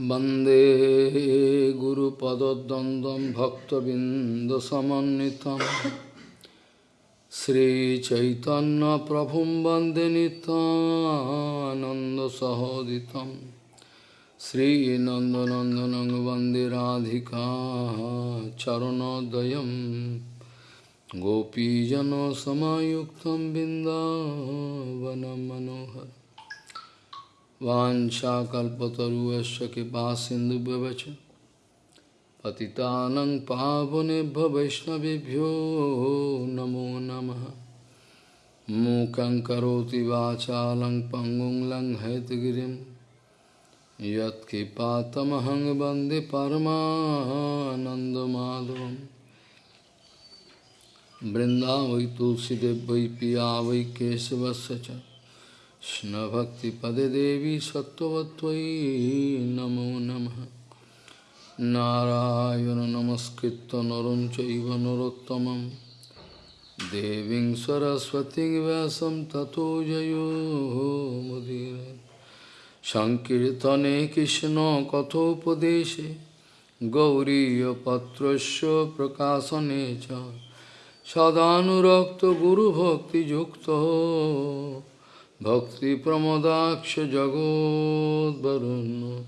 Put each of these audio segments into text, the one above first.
वंदे गुरुपदद्वन्द्वं भक्तबिन्दसमन्वितं। श्रीचैतन्यप्रभुं वंदे नितानन्दसहोदितं श्रीनन्दनन्दनं वंदे राधिका चरणोदयं। गोपीजनसमायुक्तं बिन्दावनं मनोहर वाञ्छाकल्पतरुश्च कृपा सिन्धुभ्यवच पतितानं पावनेभ्य वैष्णवेभ्यो नमो नमः। मूकं करोति वाचालं पङ्गुं यत्कृपातमहं वंदे परमानन्दमाधवं वृन्दावै तुलसीदेव वै पिया वै केशवस्य च। कृष्णभक्तिपदे देवी सत्त्ववत्त्वयि नमो नमः नारायण नमस्कृत्य नरं चैव नरोत्तमं देवीं सरस्वतीं व्यासं ततो जयो मुदीर सङ्कीर्तने कृष्णकथोपदेशे गौरीयपत्रस्य प्रकाशने च सदानुरक्तगुरुभक्तियुक्तो भक्तिप्रमदाक्षजगोद्वरुन्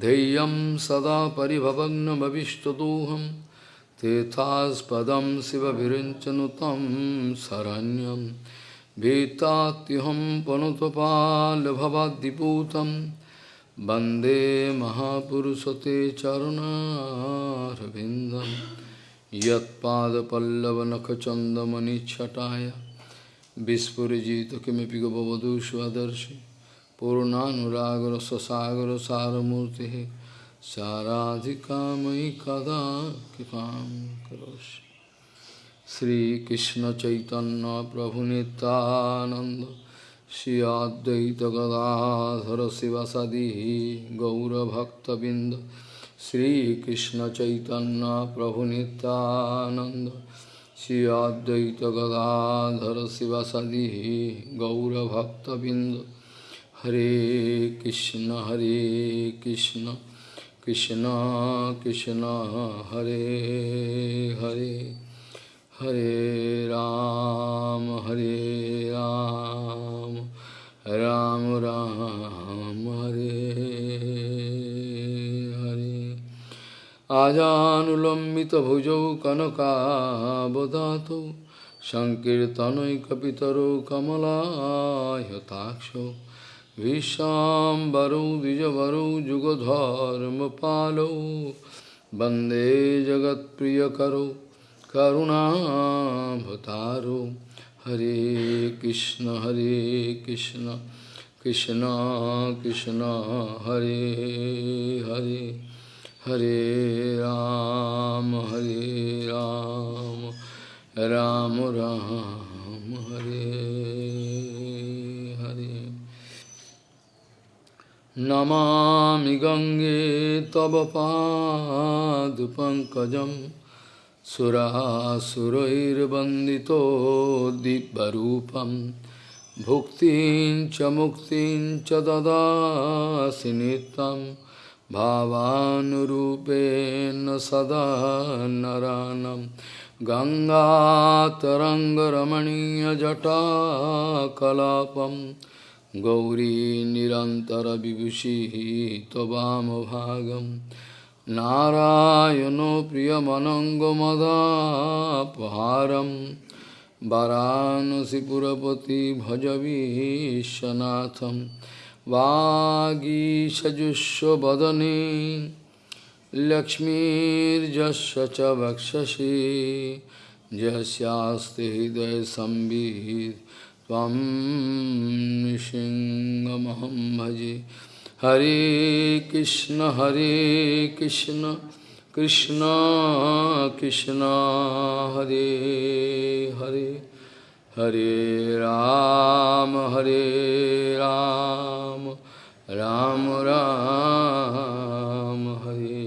धैर्यं सदा परिभवग्नमविष्टदोहं तेथास्पदं शिवभिरिञ्चनुतं शरण्यं भीतात्युहं पनुतपाल्भवाद्दिपूतं वन्दे महापुरुषते चरुणारविन्दं यत्पादपल्लवनखचन्दमनिच्छटाय Vispurajita kimipi gopavadu svadarshi Purunanuragra sasagra saramurti Saradhikamai kada kipam karoshi Sri Krishna Chaitanya Prabhu Nityananda Shri Advaita Gadadhara Sivasadihi Gaura Bhakta Binda Sri Krishna Chaitanya Prabhu Nityananda Nityanand श्री अद्वैत गदाधर शिवसदी गौरभक्तबिंद हरे कृष्ण हरे कृष्ण कृष्ण कृष्ण हरे हरे हरे राम हरे राम राम राम हरे हरे আজানুলম্বিত ভুজৌ কনকাবদাত সংকীর্তনৈকিতর কমলাহতাক্ষ বিশ্বাম্বর দ্বিজবর যুগধর্ম পালৌ বন্দে জগৎপ্রিয়করৌ করুণাভতারৌ হরে কৃষ্ণ হরে কৃষ্ণ কৃষ্ণ কৃষ্ণ হরে Hare Hare Ram, Hare Ram, Ram Ram, Hare Hare. Namami Gange Tava Pad Pankajam Sura Surair Bandito Dibbarupam Bhuktin cha muktin cha dadasi nitam भावानुरूपेण सदा नरानं गङ्गातरङ्गरमणीयजटाकलापं गौरी निरन्तरविभूषिः त्ववामभागं नारायणो प्रियमनङ्गमदापहारं वरानसिपुरपति भजवीशनाथं वागीषजुष्वदने लक्ष्मीर्जस्य च वक्षसि यस्यास्ति हृदयसंवित् त्वं नृसिंहमहं भजे हरे कृष्ण हरे कृष्ण कृष्ण कृष्ण हरे Hare Hare Ram, Hare Ram, Ram Ram, Hare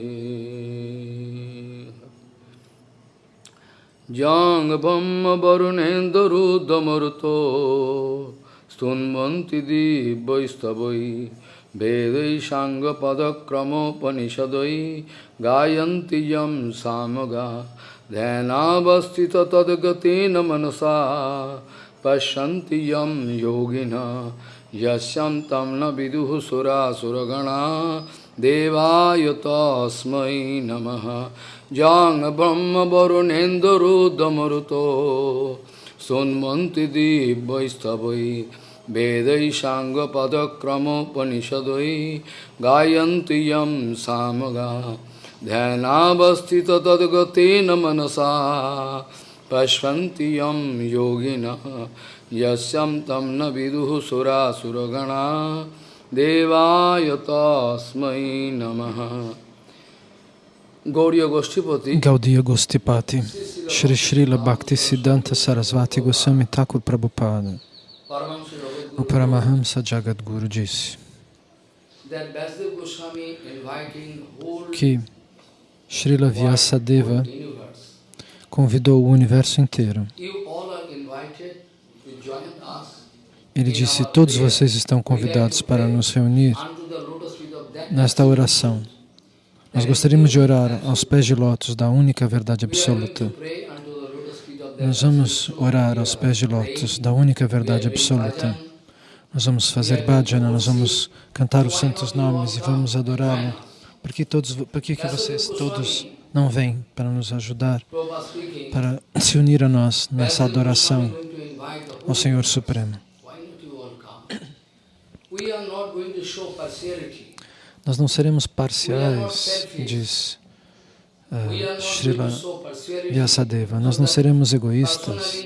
Jang Bhamma Varunendra Rudamaruto Stunvanti Divyaistabhai Vedai Sangha Padakramopanishadai Gayanti Yam Samaga ध्यानावस्थित तद्गतेन मनसा पश्यन्ति यं योगिनः यस्यं तं न विदुः सुरासुरगणा देवाय तस्मै नमः जां ब्रह्मवरुणेन्दुरुदमरुतो सोन्मन्ति दिव्यैस्तवै वेदैसाङ्गपदक्रमोपनिषदै गायन्ति यं सामगा ध्यानावस्थित तदगते न मनसा पश्वती यम योगिन यश्यम तम न विदुह सुरा सुरगणा देवायतस्मय नम। गौरी गोष्ठीपति। गौदीय गोष्ठीपति श्री श्री लक्ति सिद्धांत सरस्वती गोस्वामी ठाकुर प्रभुपाद। परमहंस जगत गुरु जी Srila Vyasadeva convidou o universo inteiro. Ele disse, todos vocês estão convidados para nos reunir nesta oração. Nós gostaríamos de orar aos pés de lótus da única verdade absoluta. Nós vamos orar aos pés de lótus da única verdade absoluta. Nós vamos fazer bhajana, nós vamos cantar os santos nomes e vamos adorá-lo. Por que, todos, por que, que vocês todos não vêm para nos ajudar, para se unir a nós nessa adoração ao Senhor Supremo? Nós não seremos parciais, diz uh, Srila. Vyasadeva. Nós não seremos egoístas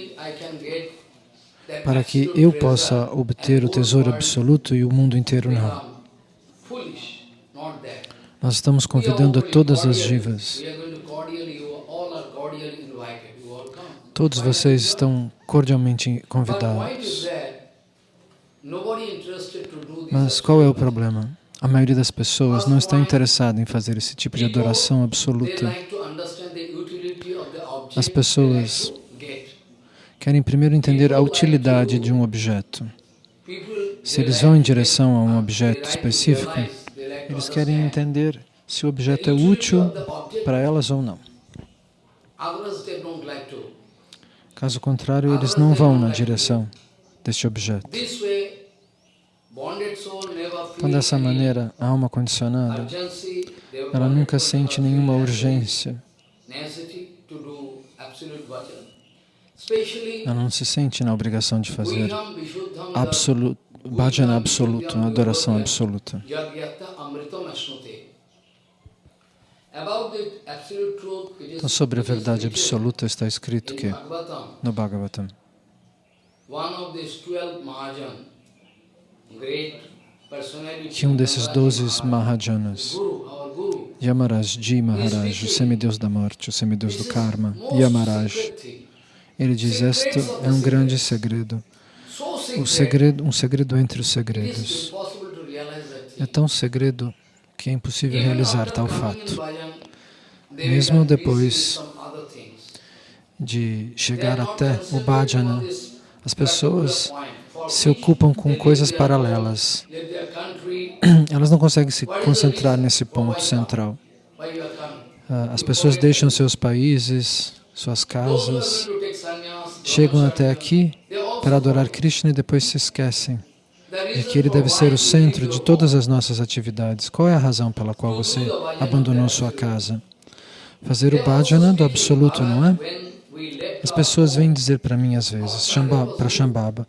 para que eu possa obter o tesouro absoluto e o mundo inteiro não. become Foolish, not that. Nós estamos convidando a todas as jivas. Todos vocês estão cordialmente convidados. Mas qual é o problema? A maioria das pessoas não está interessada em fazer esse tipo de adoração absoluta. As pessoas. Querem primeiro entender a utilidade de um objeto. Se eles vão em direção a um objeto específico, eles querem entender se o objeto é útil para elas ou não. Caso contrário, eles não vão na direção deste objeto. Então, dessa maneira, a alma condicionada, ela nunca sente nenhuma urgência, ela não se sente na obrigação de fazer absoluto, bhajana absoluto, uma adoração absoluta. Então, sobre a verdade absoluta está escrito que, no Bhagavatam, que um desses doze Mahajanas, Yamaraj Maharaj, o semideus da morte, o semideus do karma, Yamaraj, ele diz, este é um grande segredo, o segredo, um segredo entre os segredos. É tão segredo que é impossível realizar tal fato. Mesmo depois de chegar até o bhajana, as pessoas se ocupam com coisas paralelas. Elas não conseguem se concentrar nesse ponto central. Ah, As pessoas deixam seus países, suas casas, chegam até aqui para adorar. Krishna e depois se esquecem de que ele deve ser o centro de todas as nossas atividades. Qual é a razão pela qual você abandonou sua casa? Fazer o bhajana do absoluto, não é? As pessoas vêm dizer para mim às vezes, para Shambhava,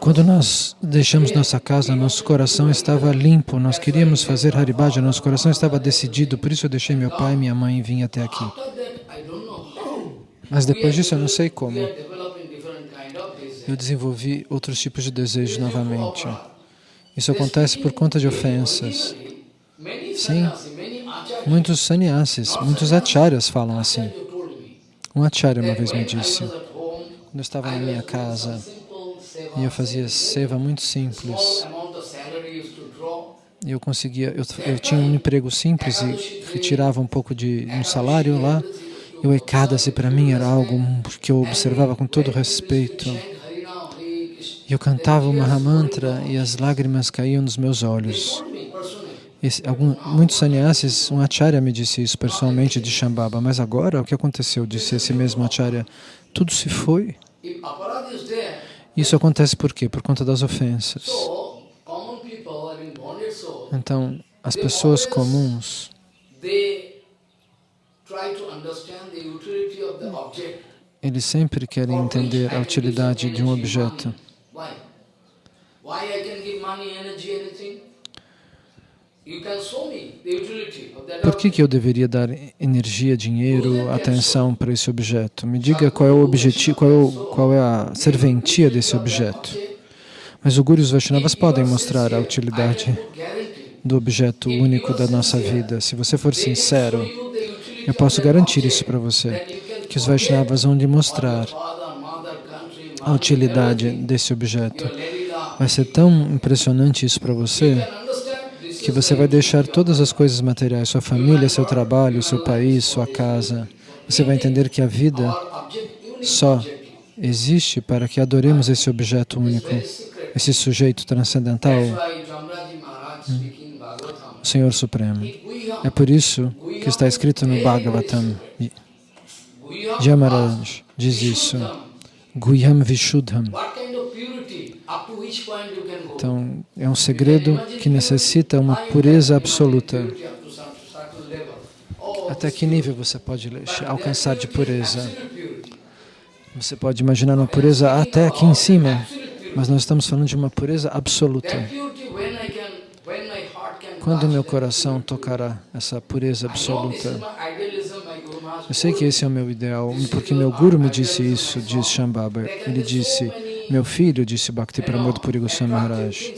quando nós deixamos nossa casa, nosso coração estava limpo, nós queríamos fazer Haribhaja, nosso coração estava decidido, por isso eu deixei meu pai e minha mãe e vim até aqui. Mas depois disso eu não sei como, eu desenvolvi outros tipos de desejos novamente. Isso acontece por conta de ofensas. Sim. Muitos sannyasis, muitos acharyas falam assim. Um acharya uma vez me disse, quando eu estava na minha casa e eu fazia seva muito simples, e eu conseguia, eu, eu tinha um emprego simples e retirava um pouco de um salário lá, e o Ekadasi para mim era algo que eu observava com todo respeito. Eu cantava o Mahamantra e as lágrimas caíam nos meus olhos. Esse, algum, muitos sannyasis, um acharya me disse isso pessoalmente de Shambhava, mas agora o que aconteceu? Disse esse mesmo acharya, tudo se foi. Isso acontece por quê? Por conta das ofensas. Então, as pessoas comuns, eles sempre querem entender a utilidade de um objeto. Why? Why I can give money, energy, anything? Por que, que eu deveria dar energia, dinheiro, atenção para esse objeto? Me diga qual é o objetivo, qual é, o, qual é a serventia desse objeto. Mas o Guru e os Vaishnavas podem mostrar a utilidade do objeto único da nossa vida. Se você for sincero, eu posso garantir isso para você, que os Vaishnavas vão lhe mostrar a utilidade desse objeto. Vai ser tão impressionante isso para você que você vai deixar todas as coisas materiais, sua família, seu trabalho, seu país, sua casa. Você vai entender que a vida só existe para que adoremos esse objeto único, esse sujeito transcendental, o Senhor Supremo. É por isso que está escrito no Bhagavatam. Yamaraj diz isso. Guhyam Vishuddham. Então, é um segredo que necessita uma pureza absoluta. Até que nível você pode alcançar de pureza? Você pode imaginar uma pureza até aqui em cima, mas nós estamos falando de uma pureza absoluta. Quando meu coração tocará essa pureza absoluta? Eu sei que esse é o meu ideal, porque meu Guru me disse isso, diz Shambhava. Ele disse, meu filho, disse Bhakti Pramod Puri Goswami Maharaj,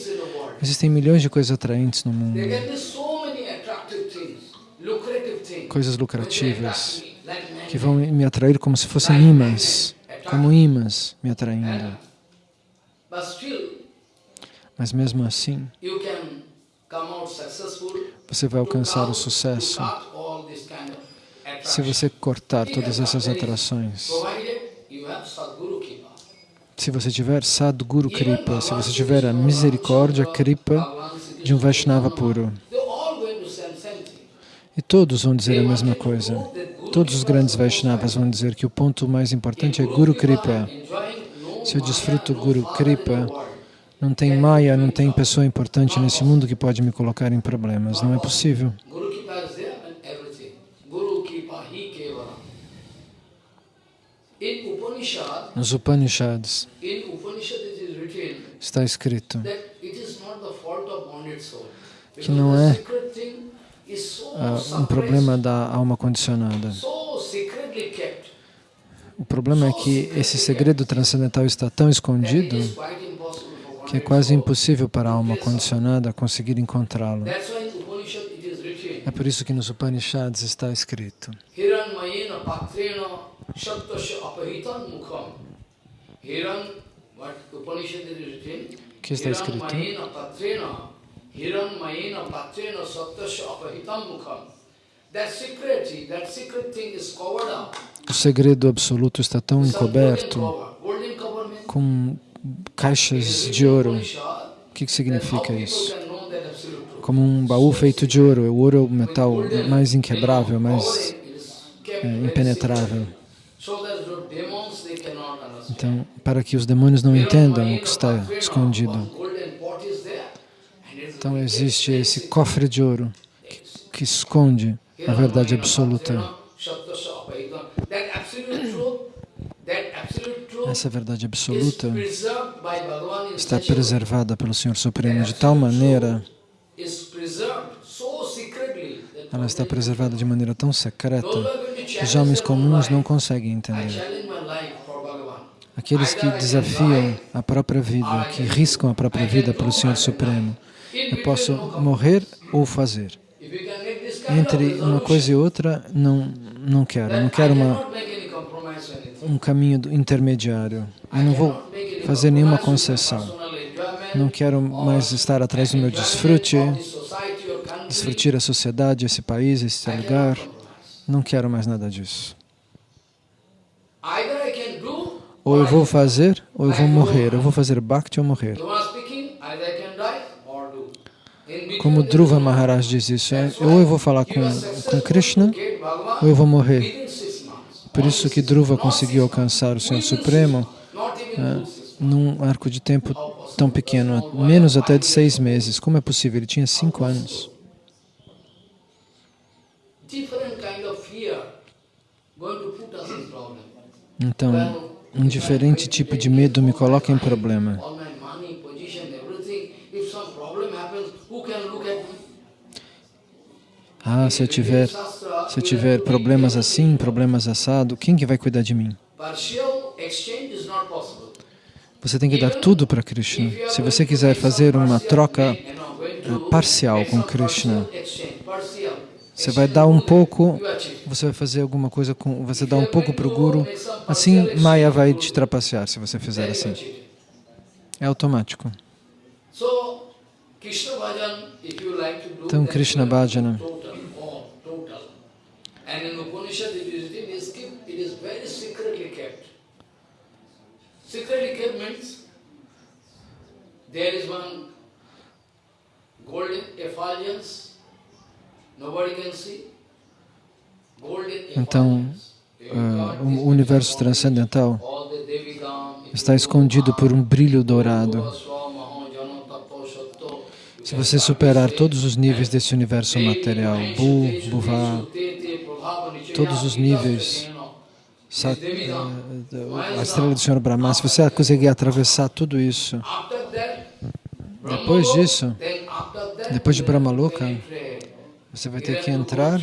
existem milhões de coisas atraentes no mundo, coisas lucrativas, que vão me atrair como se fossem imãs, como imãs me atraindo. Mas mesmo assim, você vai alcançar o sucesso se você cortar todas essas atrações. Se você tiver Sadguru Kripa, se você tiver a misericórdia Kripa de um Vaishnava puro. E todos vão dizer a mesma coisa. Todos os grandes Vaishnavas vão dizer que o ponto mais importante é Guru Kripa. Se eu desfruto Guru Kripa, não tem Maya, não tem pessoa importante nesse mundo que pode me colocar em problemas. Não é possível. Nos Upanishads está escrito que não é uh, um problema da alma condicionada. O problema é que esse segredo transcendental está tão escondido que é quase impossível para a alma condicionada conseguir encontrá-lo. É por isso que nos Upanishads está escrito que está escrito? O segredo absoluto está tão encoberto com caixas de ouro. O que significa isso? Como um baú feito de ouro. O ouro é o metal mais inquebrável, mais é, impenetrável. Então, para que os demônios não entendam o que está escondido. Então, existe esse cofre de ouro que, que esconde a verdade absoluta. Essa verdade absoluta está preservada pelo Senhor Supremo de tal maneira, ela está preservada de maneira tão secreta os homens comuns não conseguem entender. Aqueles que desafiam a própria vida, que riscam a própria vida pelo Senhor Supremo, eu posso morrer ou fazer. Entre uma coisa e outra, não, não quero. Não quero uma, um caminho intermediário. Eu não vou fazer nenhuma concessão. Não quero mais estar atrás do meu desfrute, desfrutir a sociedade, esse país, esse lugar. Não quero mais nada disso. Ou eu vou fazer, ou eu vou morrer. Eu vou fazer bhakti ou morrer. Como Dhruva Maharaj diz isso, é, ou eu vou falar com, com Krishna, ou eu vou morrer. Por isso que Dhruva conseguiu alcançar o Senhor Supremo months. num arco de tempo tão pequeno, menos até de seis meses. Como é possível? Ele tinha cinco anos. Então, um diferente tipo de medo me coloca em problema. Ah, se eu tiver, se eu tiver problemas assim, problemas assado, quem que vai cuidar de mim? Você tem que dar tudo para Krishna. Se você quiser fazer uma troca eh, parcial com Krishna, você vai dar um pouco, você vai fazer alguma coisa com, você dá um pouco para o Guru, assim Maya vai te trapacear se você fizer assim. É automático. Então, Krishna Bhajana. There is one golden effulgence, nobody can see. Golden Então. You ah, o universo transcendental está escondido por um brilho dourado. Se você superar todos os níveis desse universo material, Bu, Bhuva, todos os níveis, Sat- eh, a estrela do Senhor Brahma, se você conseguir atravessar tudo isso, Depois disso, depois de Brahmaloka, você vai ter que entrar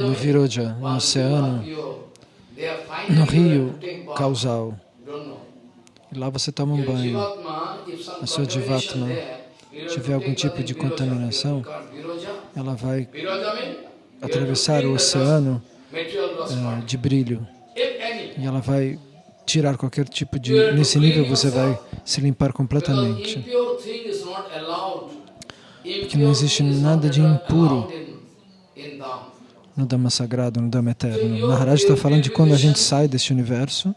no Viroja, no oceano, no rio causal. E lá você toma um banho. A sua Jivatma tiver algum tipo de contaminação, Ela vai atravessar o oceano eh, de brilho e ela vai tirar qualquer tipo de... Nesse nível você vai se limpar completamente. Porque não existe nada de impuro no Dhamma sagrado, no Dhamma eterno. Maharaj está falando de quando a gente sai desse universo,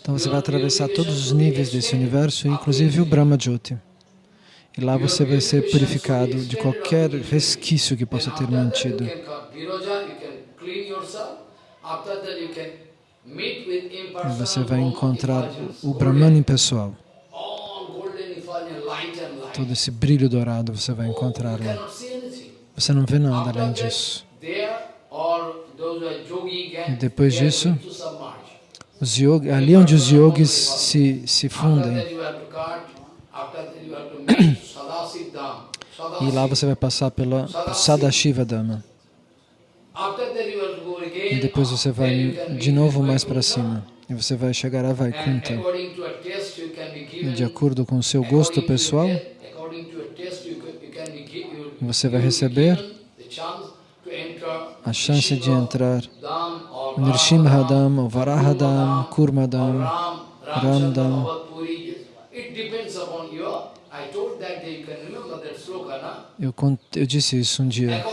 então você vai atravessar todos os níveis desse universo, inclusive o Brahma Jyoti. E lá você vai ser purificado de qualquer resquício que possa ter mantido. E você vai encontrar o Brahman pessoal. Todo esse brilho dourado você vai encontrar lá. Você não vê nada além disso. E depois disso, Os yogi, ali onde os yogis se, se fundem, e lá você vai passar pela Sadashiva Dhamma. E depois você vai de novo mais para cima. E você vai chegar a Vaikunta. E de acordo com o seu gosto pessoal, você vai receber a chance de entrar Nrsimhadam, ou Varahadam, Kurmadam, Ramdam. Eu, eu disse isso um dia.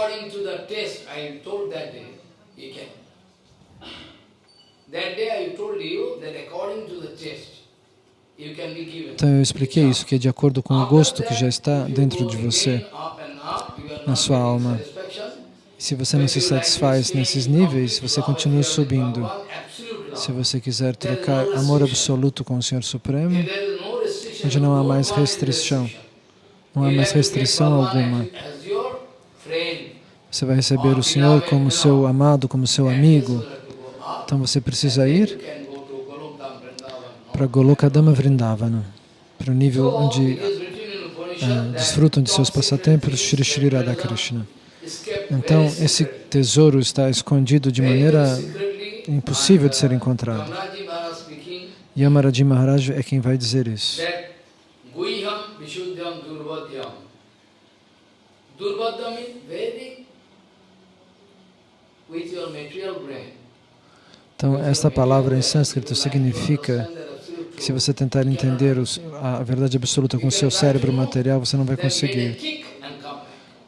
Então eu expliquei isso, que é de acordo com o gosto que já está dentro de você, na sua alma. Se você não se satisfaz nesses níveis, você continua subindo. Se você quiser trocar amor absoluto com o Senhor Supremo, onde não há mais restrição, não há mais restrição alguma. Você vai receber o Senhor como seu amado, como seu amigo. Então você precisa ir para Golokadama Vrindavana, para o nível onde ah, desfrutam de seus passatempos Shri Shri Radha Krishna. Então, esse tesouro está escondido de maneira impossível de ser encontrado. Yamaraji Maharaj é quem vai dizer isso. Então, esta palavra em sânscrito significa se você tentar entender os- a verdade absoluta com seu cérebro material, você não vai conseguir.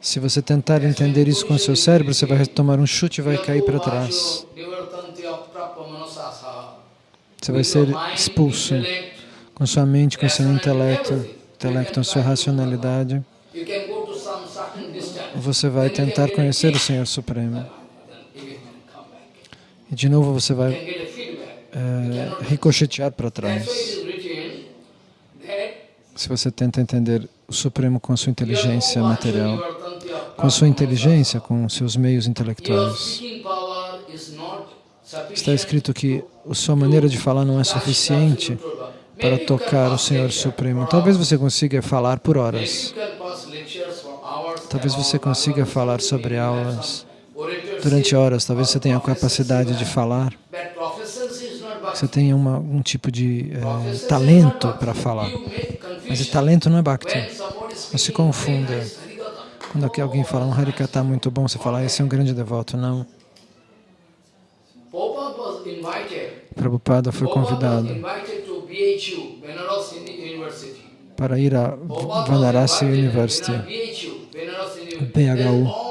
Se você tentar entender isso com seu cérebro, você vai tomar um chute e vai cair para trás. Você vai ser expulso com sua mente, com seu intelecto, intelecto, sua racionalidade. Você vai tentar conhecer o Senhor Supremo. E de novo você vai é, ricochetear para trás. Se você tenta entender o Supremo com a sua inteligência material, com a sua inteligência, com seus meios intelectuais. Está escrito que a sua maneira de falar não é suficiente para tocar o Senhor Supremo. Talvez você consiga falar por horas. Talvez você consiga falar sobre aulas durante horas. Talvez você tenha a capacidade de falar. Você tenha uma, um tipo de é, talento para falar. Mas o talento não é Bhakti. Não se confunda. Quando aqui alguém fala um Harikata muito bom, você fala, ah, esse é um grande devoto. Não. Prabhupada foi convidado para ir a Vanarasi University, BHU.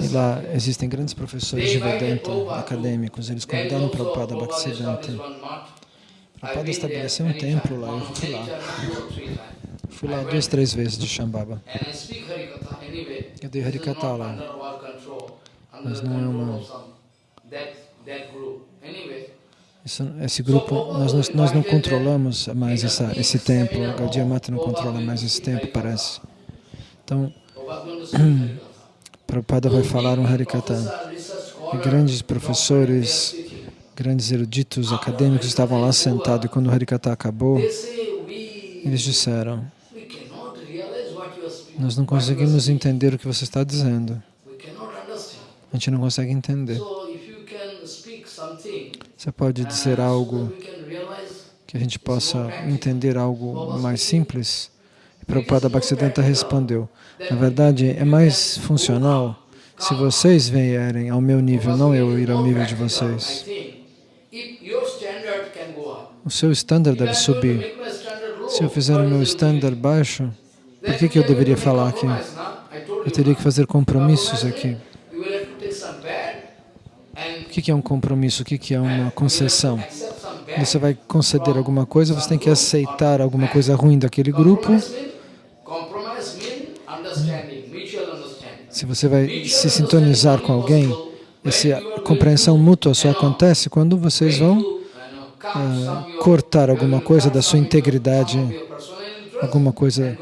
E lá existem grandes professores de Vedanta, acadêmicos. Eles convidaram Prabhupada Bhaktisiddhanta. Prabhupada estabeleceu um templo lá, eu fui lá. Fui lá duas, três vezes de Shambhava. Eu dei Harikata lá. Mas não é uma... Isso, esse grupo, nós, nós, nós, não controlamos mais essa, esse templo, Gaudiya Mata não controla mais esse templo, parece. Então, Prabhupada vai falar um Harikata. E grandes professores, grandes eruditos acadêmicos estavam lá sentados e quando o Harikata acabou, eles disseram, nós não conseguimos entender o que você está dizendo. A gente não consegue entender. Você pode dizer algo que a gente possa entender algo mais simples? E Prabhupada Bhaktisiddhanta respondeu, na verdade, é mais funcional se vocês vierem ao meu nível, não eu ir ao nível de vocês. O seu standard deve subir. Se eu fizer o meu standard baixo, por que, que eu deveria falar aqui? Eu teria que fazer compromissos aqui. O que é um compromisso? O que é uma concessão? Você vai conceder alguma coisa, você tem que aceitar alguma coisa ruim daquele grupo. Se você vai se sintonizar com alguém, essa compreensão mútua só acontece quando vocês vão uh, cortar alguma coisa da sua integridade, alguma coisa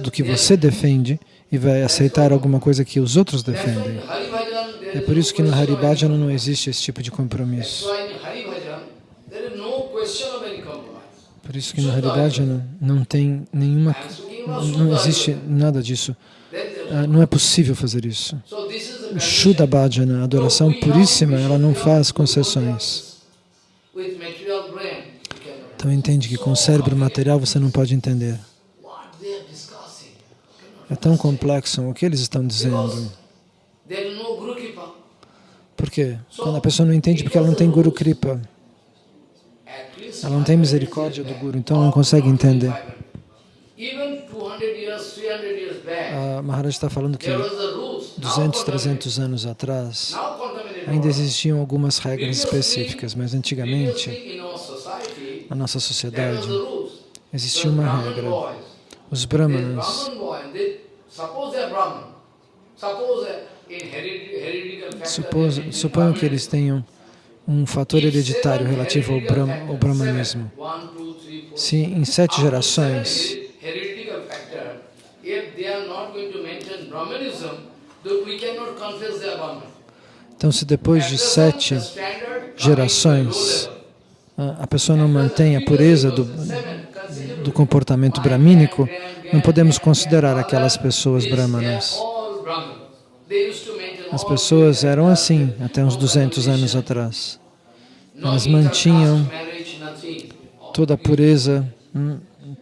do, que você defende e vai aceitar alguma coisa que os outros defendem. É por isso que no Haribhajana não existe esse tipo de compromisso. Por isso que no Haribhajana não tem nenhuma, não existe nada disso. Ah, não é possível fazer isso. O Shuddha Bhajana, a adoração puríssima, ela não faz concessões. Então entende que com o cérebro material você não pode entender. É tão complexo o que eles estão dizendo. Por quê? Quando a pessoa não entende porque ela não tem Guru Kripa. Ela não tem misericórdia do Guru, então ela não consegue entender. A Maharaj está falando que 200, 300 anos atrás ainda existiam algumas regras específicas, mas antigamente, na nossa sociedade, existia uma regra. Os brahmanas suponham que eles tenham um fator hereditário relativo ao, ao brahmanismo. Se em sete gerações então, se depois de sete gerações a pessoa não mantém a pureza do, do comportamento bramínico, não podemos considerar aquelas pessoas brahmanas. As pessoas eram assim até uns 200 anos atrás. Elas mantinham toda a pureza, hum,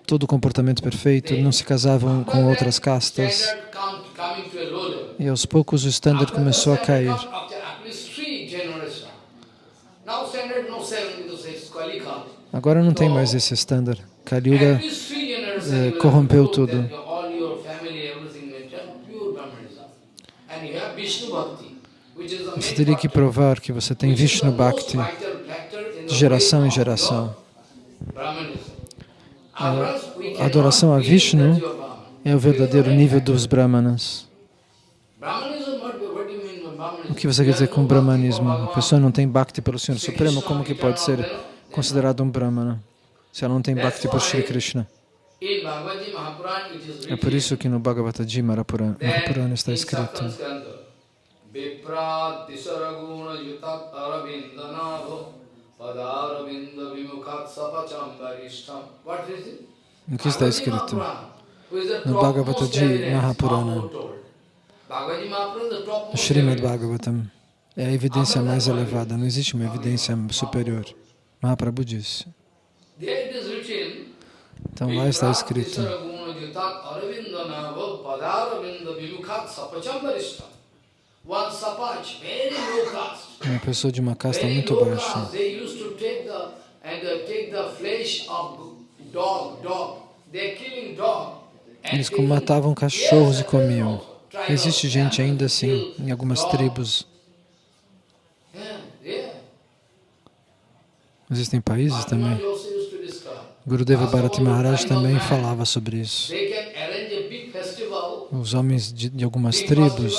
todo o comportamento perfeito, não se casavam com outras castas. E aos poucos o standard começou a cair. Agora não tem mais esse standard. Kali Yuga eh, corrompeu tudo. Você teria que provar que você tem Vishnu Bhakti, de geração em geração. A adoração a Vishnu é o verdadeiro nível dos Brahmanas. O que você quer dizer com Brahmanismo? A pessoa não tem Bhakti pelo Senhor Supremo, como que pode ser considerado um Brahmana se ela não tem Bhakti por Shri Krishna? É por isso que no Bhagavad Gita Mahapurana, está escrito o que está escrito? No Bhagavad Gita Mahapurana, o Srimad Bhagavatam. É a evidência mais elevada, não existe uma evidência superior. Mahaprabhu disse. Então lá está escrito. Uma pessoa de uma casta muito baixa. Eles matavam cachorros e comiam. Existe gente ainda assim em algumas tribos. Existem países também. Gurudeva Bharati Maharaj também falava sobre isso. Os homens de, de algumas tribos,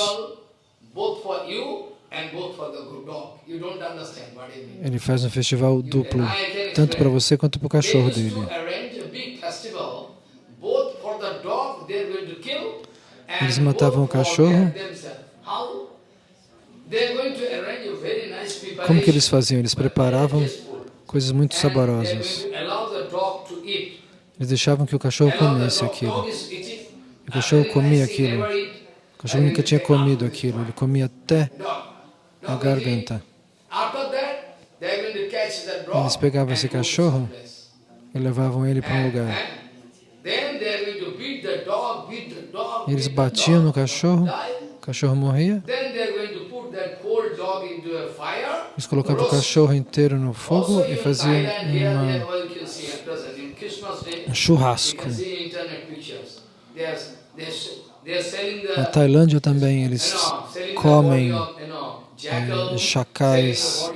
ele faz um festival duplo, tanto para você quanto para o cachorro dele. Eles matavam o cachorro. Como que eles faziam? Eles preparavam coisas muito saborosas. Eles deixavam que o cachorro comesse aquilo. O cachorro comia aquilo. O cachorro nunca tinha comido aquilo. Ele comia até a garganta. Eles pegavam esse cachorro e levavam ele para um lugar. Eles batiam no cachorro, o cachorro morria. Eles colocavam o cachorro inteiro no fogo e faziam uma, um churrasco. Na Tailândia também eles comem chacais,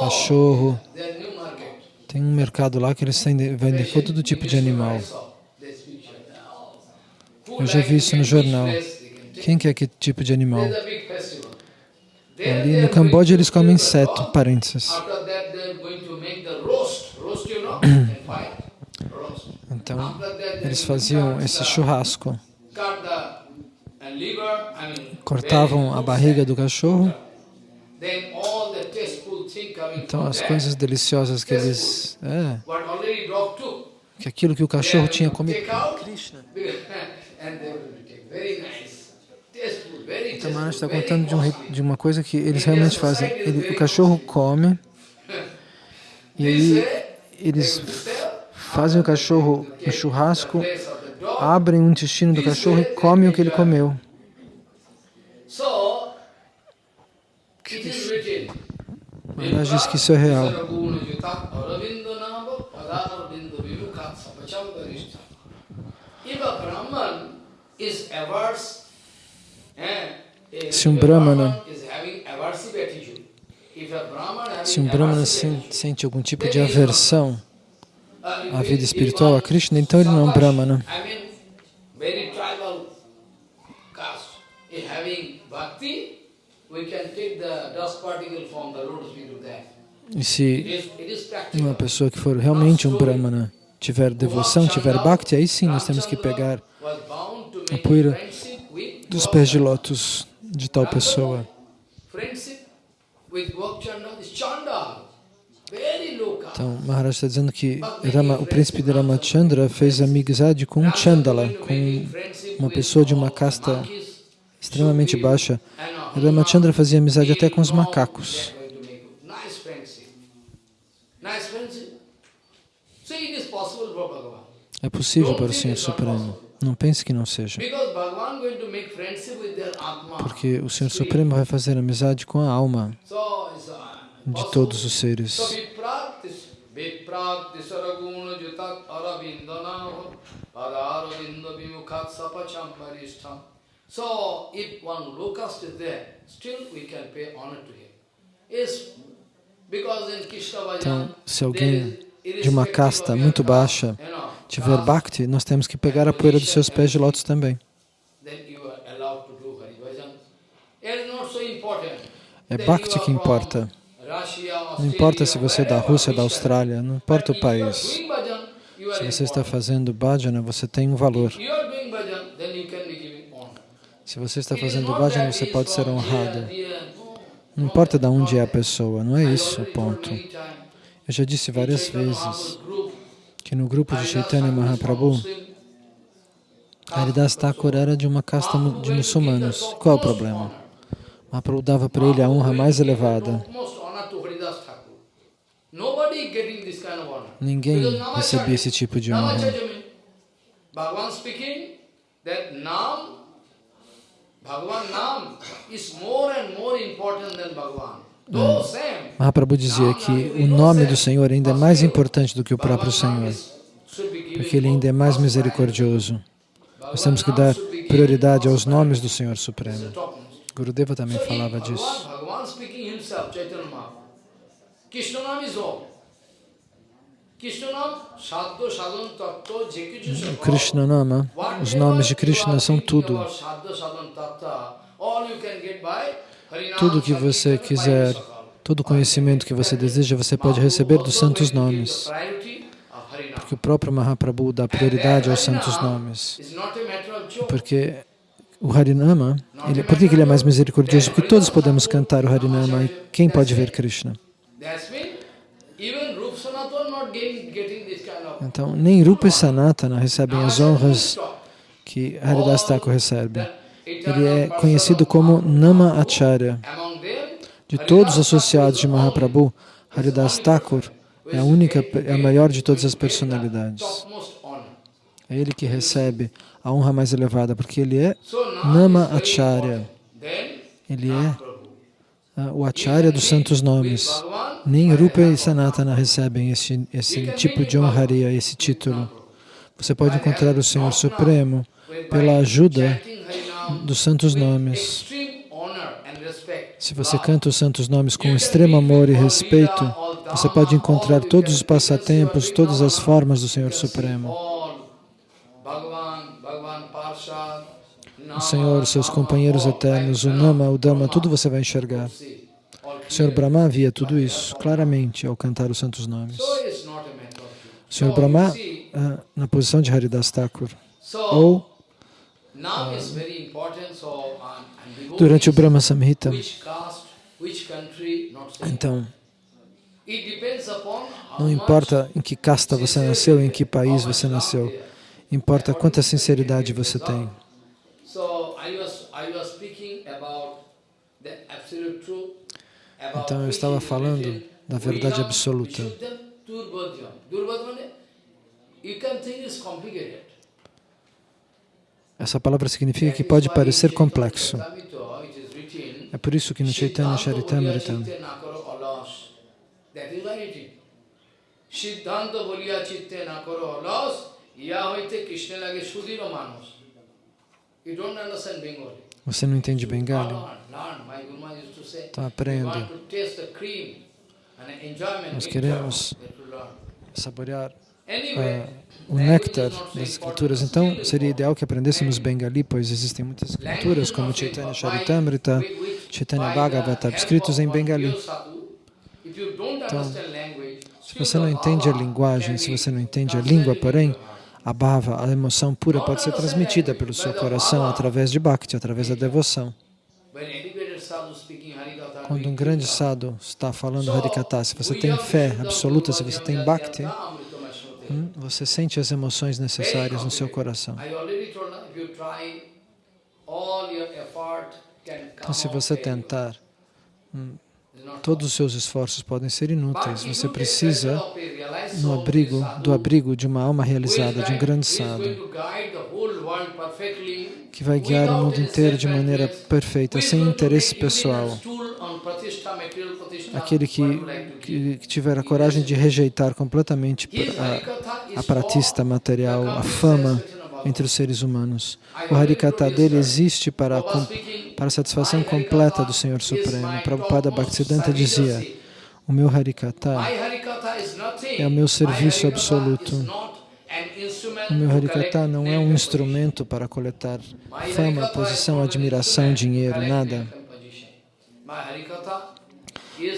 cachorro. Tem um mercado lá que eles vendem todo tipo de animal. Eu já vi isso no jornal. Quem quer que tipo de animal? Ali no Camboja eles comem inseto, parênteses. Então, eles faziam esse churrasco. Cortavam a barriga do cachorro. Então, as coisas deliciosas que eles... É, que aquilo que o cachorro tinha comido. Krishna. Então, Maharaj está contando de, um, de, uma coisa que eles realmente fazem. Ele, o cachorro come e aí eles fazem o cachorro no churrasco, abrem o intestino do cachorro e comem o que ele comeu. Maharaj diz que isso é real. Se um Brahmana se um Brahmana sente algum tipo de aversão à vida espiritual, a Krishna, então ele não é um Brahmana. E se uma pessoa que for realmente um Brahmana tiver devoção, tiver bhakti, aí sim nós temos que pegar a poeira dos pés de lótus de tal pessoa. Então, Maharaj está dizendo que Rama, o príncipe de Ramachandra fez amizade com um Chandala, com uma pessoa de uma casta extremamente baixa. Ramachandra fazia amizade até com os macacos. É possível para o Senhor Supremo. Não pense que não seja. Porque o Senhor Supremo vai fazer amizade com a alma de todos os seres. Because in Krishna Bhajan, Então, se there alguém is de uma irrespective casta of muito your baixa caste, you know, tiver caste, bhakti, nós temos que pegar a poeira dos seus pés de lótus também. to Bhajan. Is so. É bhakti que importa. Não importa se você é da Rússia, da Christian. Austrália, não importa o país. Se você está fazendo bhajana, você tem um valor. Se você está fazendo bhajana, você pode ser honrado. Não importa de onde é a pessoa, não é isso o ponto. Eu já disse várias vezes que no grupo de Chaitanya Mahaprabhu, Haridas. Thakur era de uma casta de muçulmanos. Qual é o problema? Mahaprabhu dava para ele a honra mais elevada. Topmost honor to Haridas Thakur. Nobody getting this kind of honor. Ninguém recebia esse tipo de honra. Bhagavan speaking that Nam, Bhagavan Nam is more and more important than Bhagavan. Same. Mahaprabhu dizia que o nome do Senhor ainda é mais importante do que o próprio Senhor, porque ele ainda é mais misericordioso. Nós temos que dar prioridade aos nomes do Senhor Supremo. Gurudeva também falava disso. Bhagavan speaking himself, Chaitanya Mahaprabhu. Krishna Nama, os nomes de Krishna são tudo. Tudo que você quiser, todo conhecimento que você deseja, você pode receber dos santos nomes. Porque o próprio Mahaprabhu dá prioridade aos santos nomes. Porque o Harinama, ele, por que ele é mais misericordioso? Porque todos podemos cantar o Harinama e quem pode ver Krishna? Então, nem Rupa e Sanatana recebem as honras que Haridas Thakur recebe. Ele é conhecido como Nama Acharya. De todos os associados de Mahaprabhu, Haridas Thakur é a única, é a maior de todas as personalidades. É ele que recebe a honra mais elevada, porque ele é Nama Acharya. Ele é o Acharya dos santos nomes. Nem Rupa e Sanatana recebem esse, esse tipo de honraria, esse título. Você pode encontrar o Senhor Supremo pela ajuda dos santos nomes. Se você canta os santos nomes com extremo amor e respeito, você pode encontrar todos os passatempos, todas as formas do Senhor Supremo. O Senhor, seus companheiros eternos, o Nama, o Dhamma, tudo você vai enxergar. O Senhor Brahma via tudo isso claramente ao cantar os santos nomes. O Senhor Brahma, ah, na posição de Haridas Thakur, ou durante o Brahma Samhita. Então, não importa em que casta você nasceu, em que país você nasceu, importa quanta sinceridade você tem. Então, eu estava falando da verdade absoluta. Essa palavra significa que pode parecer complexo. É por isso que no Chaitanya Charitamrita, Siddhanta boliya chitte na karo alas, ya hoite Krishna lage sudhira manos. You don't understand Bengali. você não entende Bengali? To say, Então aprenda. Nós queremos saborear ah, o néctar das escrituras. Então, seria ideal que aprendêssemos Bengali, pois existem muitas escrituras, como Chaitanya Charitamrita, Chaitanya Bhagavata, escritos em Bengali. Então, se você não entende a linguagem, se você não entende a língua, porém, a bhava, a emoção pura pode ser transmitida pelo seu coração através de bhakti, através da devoção. Quando um grande sadhu está falando Harikata, se você tem fé absoluta, se você tem bhakti, hum, você sente as emoções necessárias no seu coração. Então, se você tentar, hum, todos os seus esforços podem ser inúteis. Você precisa no abrigo, do abrigo de uma alma realizada, de um grande sadhu, que vai guiar o mundo inteiro de maneira perfeita, sem interesse pessoal. Aquele que, que, tiver a coragem de rejeitar completamente a, a pratista material, a fama entre os seres humanos. O Harikata dele existe para a, para a satisfação completa do Senhor Supremo. Prabhupada Bhaktisiddhanta dizia, O meu Harikata é o meu serviço absoluto. is not an instrument O meu Harikata não é um instrumento para coletar fama, posição, admiração, dinheiro, nada.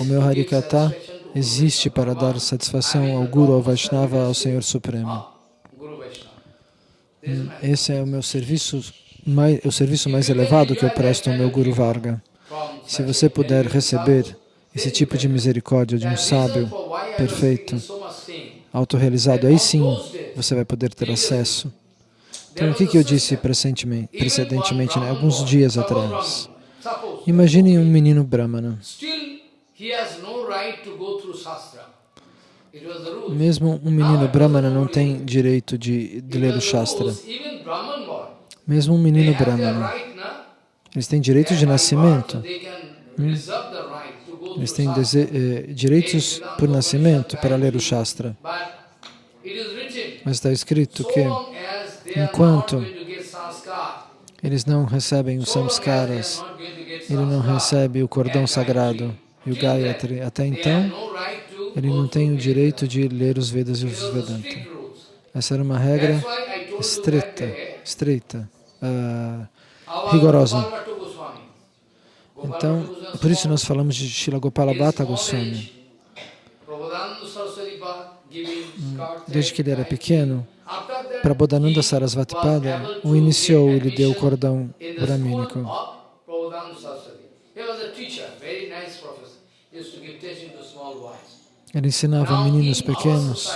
O meu Harikata existe para dar satisfação ao Guru, ao Vaishnava, ao Senhor Supremo. My Esse é o meu serviço mais, o serviço mais elevado que eu presto ao meu Guru Varga. Se você puder receber esse tipo de misericórdia de um sábio perfeito, autorrealizado, aí sim você vai poder ter acesso. Então, o que, que eu disse precedentemente, né, alguns dias atrás? Imaginem um menino Brahmana. Mesmo um menino Brahmana não tem direito de, de ler o Shastra. Mesmo um menino Brahmana. Eles têm direito de nascimento. go Eles têm eh, direitos por nascimento para ler o Shastra. Mas está escrito que enquanto eles não recebem os samskaras, ele não recebe o cordão sagrado e o Gayatri. Até então, ele não tem o direito de ler os Vedas e os Vedanta. Essa era uma regra estreita, ah, our rigorosa. Então, por isso nós falamos de Shila Gopala in Bhatta Goswami. Desde que ele era pequeno, Prabodhananda he Sarasvati was Pada able o iniciou, get ele deu o cordão bramínico. Ele ensinava meninos pequenos.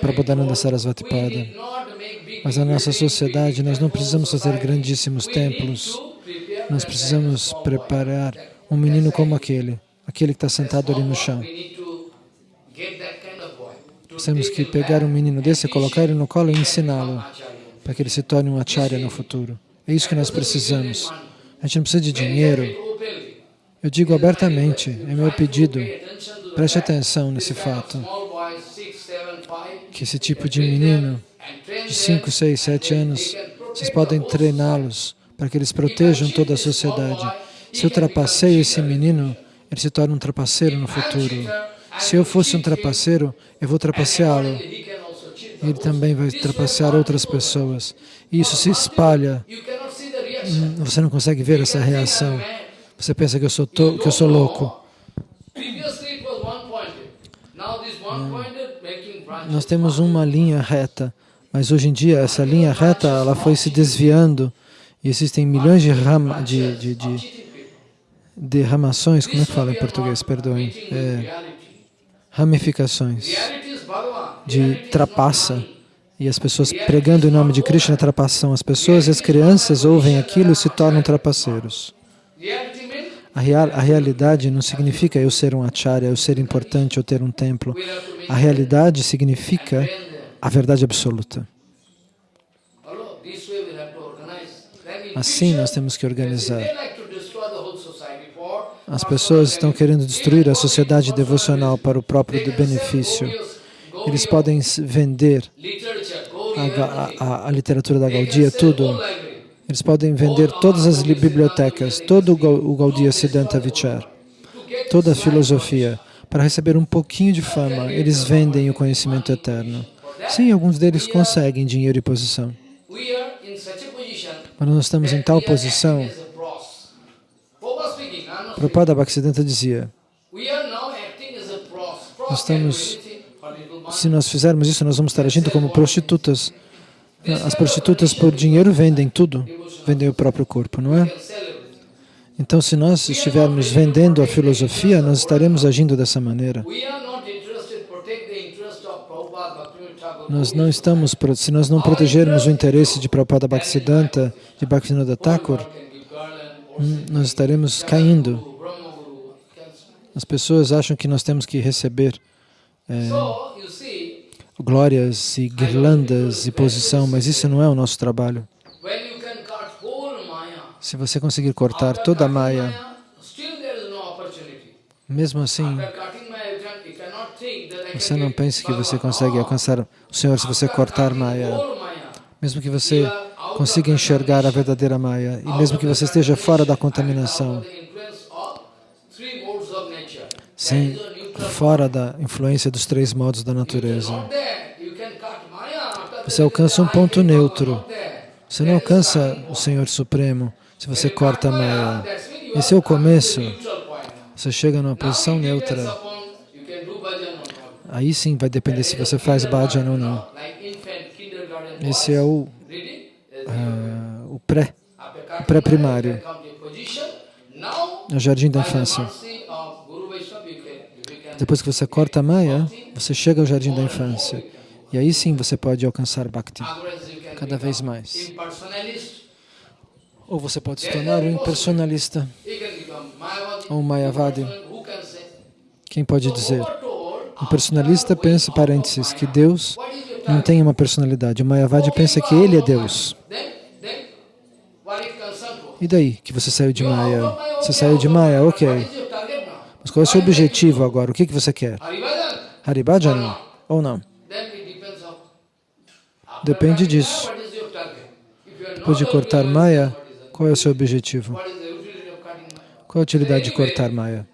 Prabodhananda before, Sarasvati we Pada. did not make big Mas na nossa sociedade nós não precisamos fazer grandíssimos templos. Nós precisamos preparar um menino como aquele, aquele que está sentado ali no chão. To Temos que pegar um menino desse, colocar ele no colo e ensiná-lo, para que ele se torne um acharya no futuro. É isso que nós precisamos. A gente não precisa de dinheiro. Eu digo abertamente, é meu pedido. Preste atenção nesse fato, que esse tipo de menino de 5, 6, 7 anos, vocês podem treiná-los para que eles protejam toda a sociedade. Se eu trapaceio esse menino, ele se torna um trapaceiro no futuro. Se eu fosse um trapaceiro, eu vou trapaceá-lo. Ele também vai trapacear outras pessoas. E isso se espalha. Hum, Você não consegue ver essa reação. Você pensa que eu sou, to que eu sou louco. Nós temos uma linha reta, mas hoje em dia essa linha reta ela foi se desviando e existem milhões de, ram de, de, de, de ramações, como é que fala em português? Perdoem. É, ramificações de trapaça. E as pessoas pregando em nome de Krishna trapaçam as pessoas e as crianças ouvem aquilo e se tornam trapaceiros. A, real, a realidade não significa eu ser um acharya, eu ser importante, eu ter um templo. A realidade significa a verdade absoluta. Assim nós temos que organizar. As pessoas estão querendo destruir a sociedade devocional para o próprio benefício. Eles podem vender a, a, a literatura da Gaudiya, tudo. Eles podem vender todas as bibliotecas, todo o Gaudiya Siddhanta Vichar, toda a filosofia, para receber um pouquinho de fama. Eles vendem o conhecimento eterno. Sim, alguns deles conseguem dinheiro e posição. Mas nós estamos em tal posição. Prabhupada Bhaktisiddhanta dizia, nós estamos, se nós fizermos isso, nós vamos estar agindo como prostitutas. As prostitutas por dinheiro vendem tudo, vendem o próprio corpo, não é? Então, se nós estivermos vendendo a filosofia, nós estaremos agindo dessa maneira. Nós não estamos, se nós não protegermos o interesse de Prabhupada Bhaktisiddhanta, de Bhaktivinoda Thakur, nós estaremos caindo. As pessoas acham que nós temos que receber é, glórias e guirlandas e posição, mas isso não é o nosso trabalho. Se você conseguir cortar toda a Maya, mesmo assim, você não pense que você consegue alcançar o Senhor se você cortar Maya. Mesmo que você consiga enxergar a verdadeira Maya, e mesmo que você esteja fora da contaminação, sem fora da influência dos três modos da natureza. Você alcança um ponto neutro. Você não alcança o Senhor Supremo se você corta a Maya. Esse é o começo. Você chega numa posição neutra. Aí sim vai depender se você faz bhajan ou não. Esse é o, ah, o pré, pré-primário, o jardim da infância. Depois que você corta a Maya, você chega ao jardim da infância. E aí sim você pode alcançar Bhakti cada vez mais. Ou você pode se tornar um impersonalista ou um Mayavadi. Quem pode dizer? Um personalista pensa, parênteses, que Deus não tem uma personalidade. O Mayavadi pensa que Ele é Deus. E daí que você saiu de Maya? Você saiu de Maya, ok. Mas qual é o seu objetivo agora? O que, que você quer? Haribhajan ou não? Depende disso. Depois de cortar Maya, qual é o seu objetivo? Qual a utilidade de cortar Maya?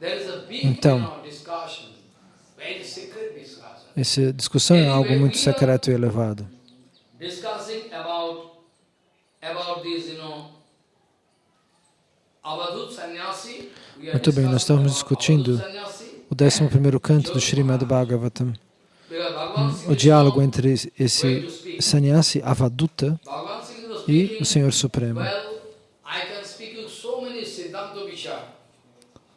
Então, essa discussão é algo muito secreto e elevado. Muito bem, nós estamos discutindo o 11º canto do Srimad Bhagavatam, o diálogo entre esse sannyasi Avaduta e o Senhor Supremo. Well, I can speak you so many Siddhanta Vichar.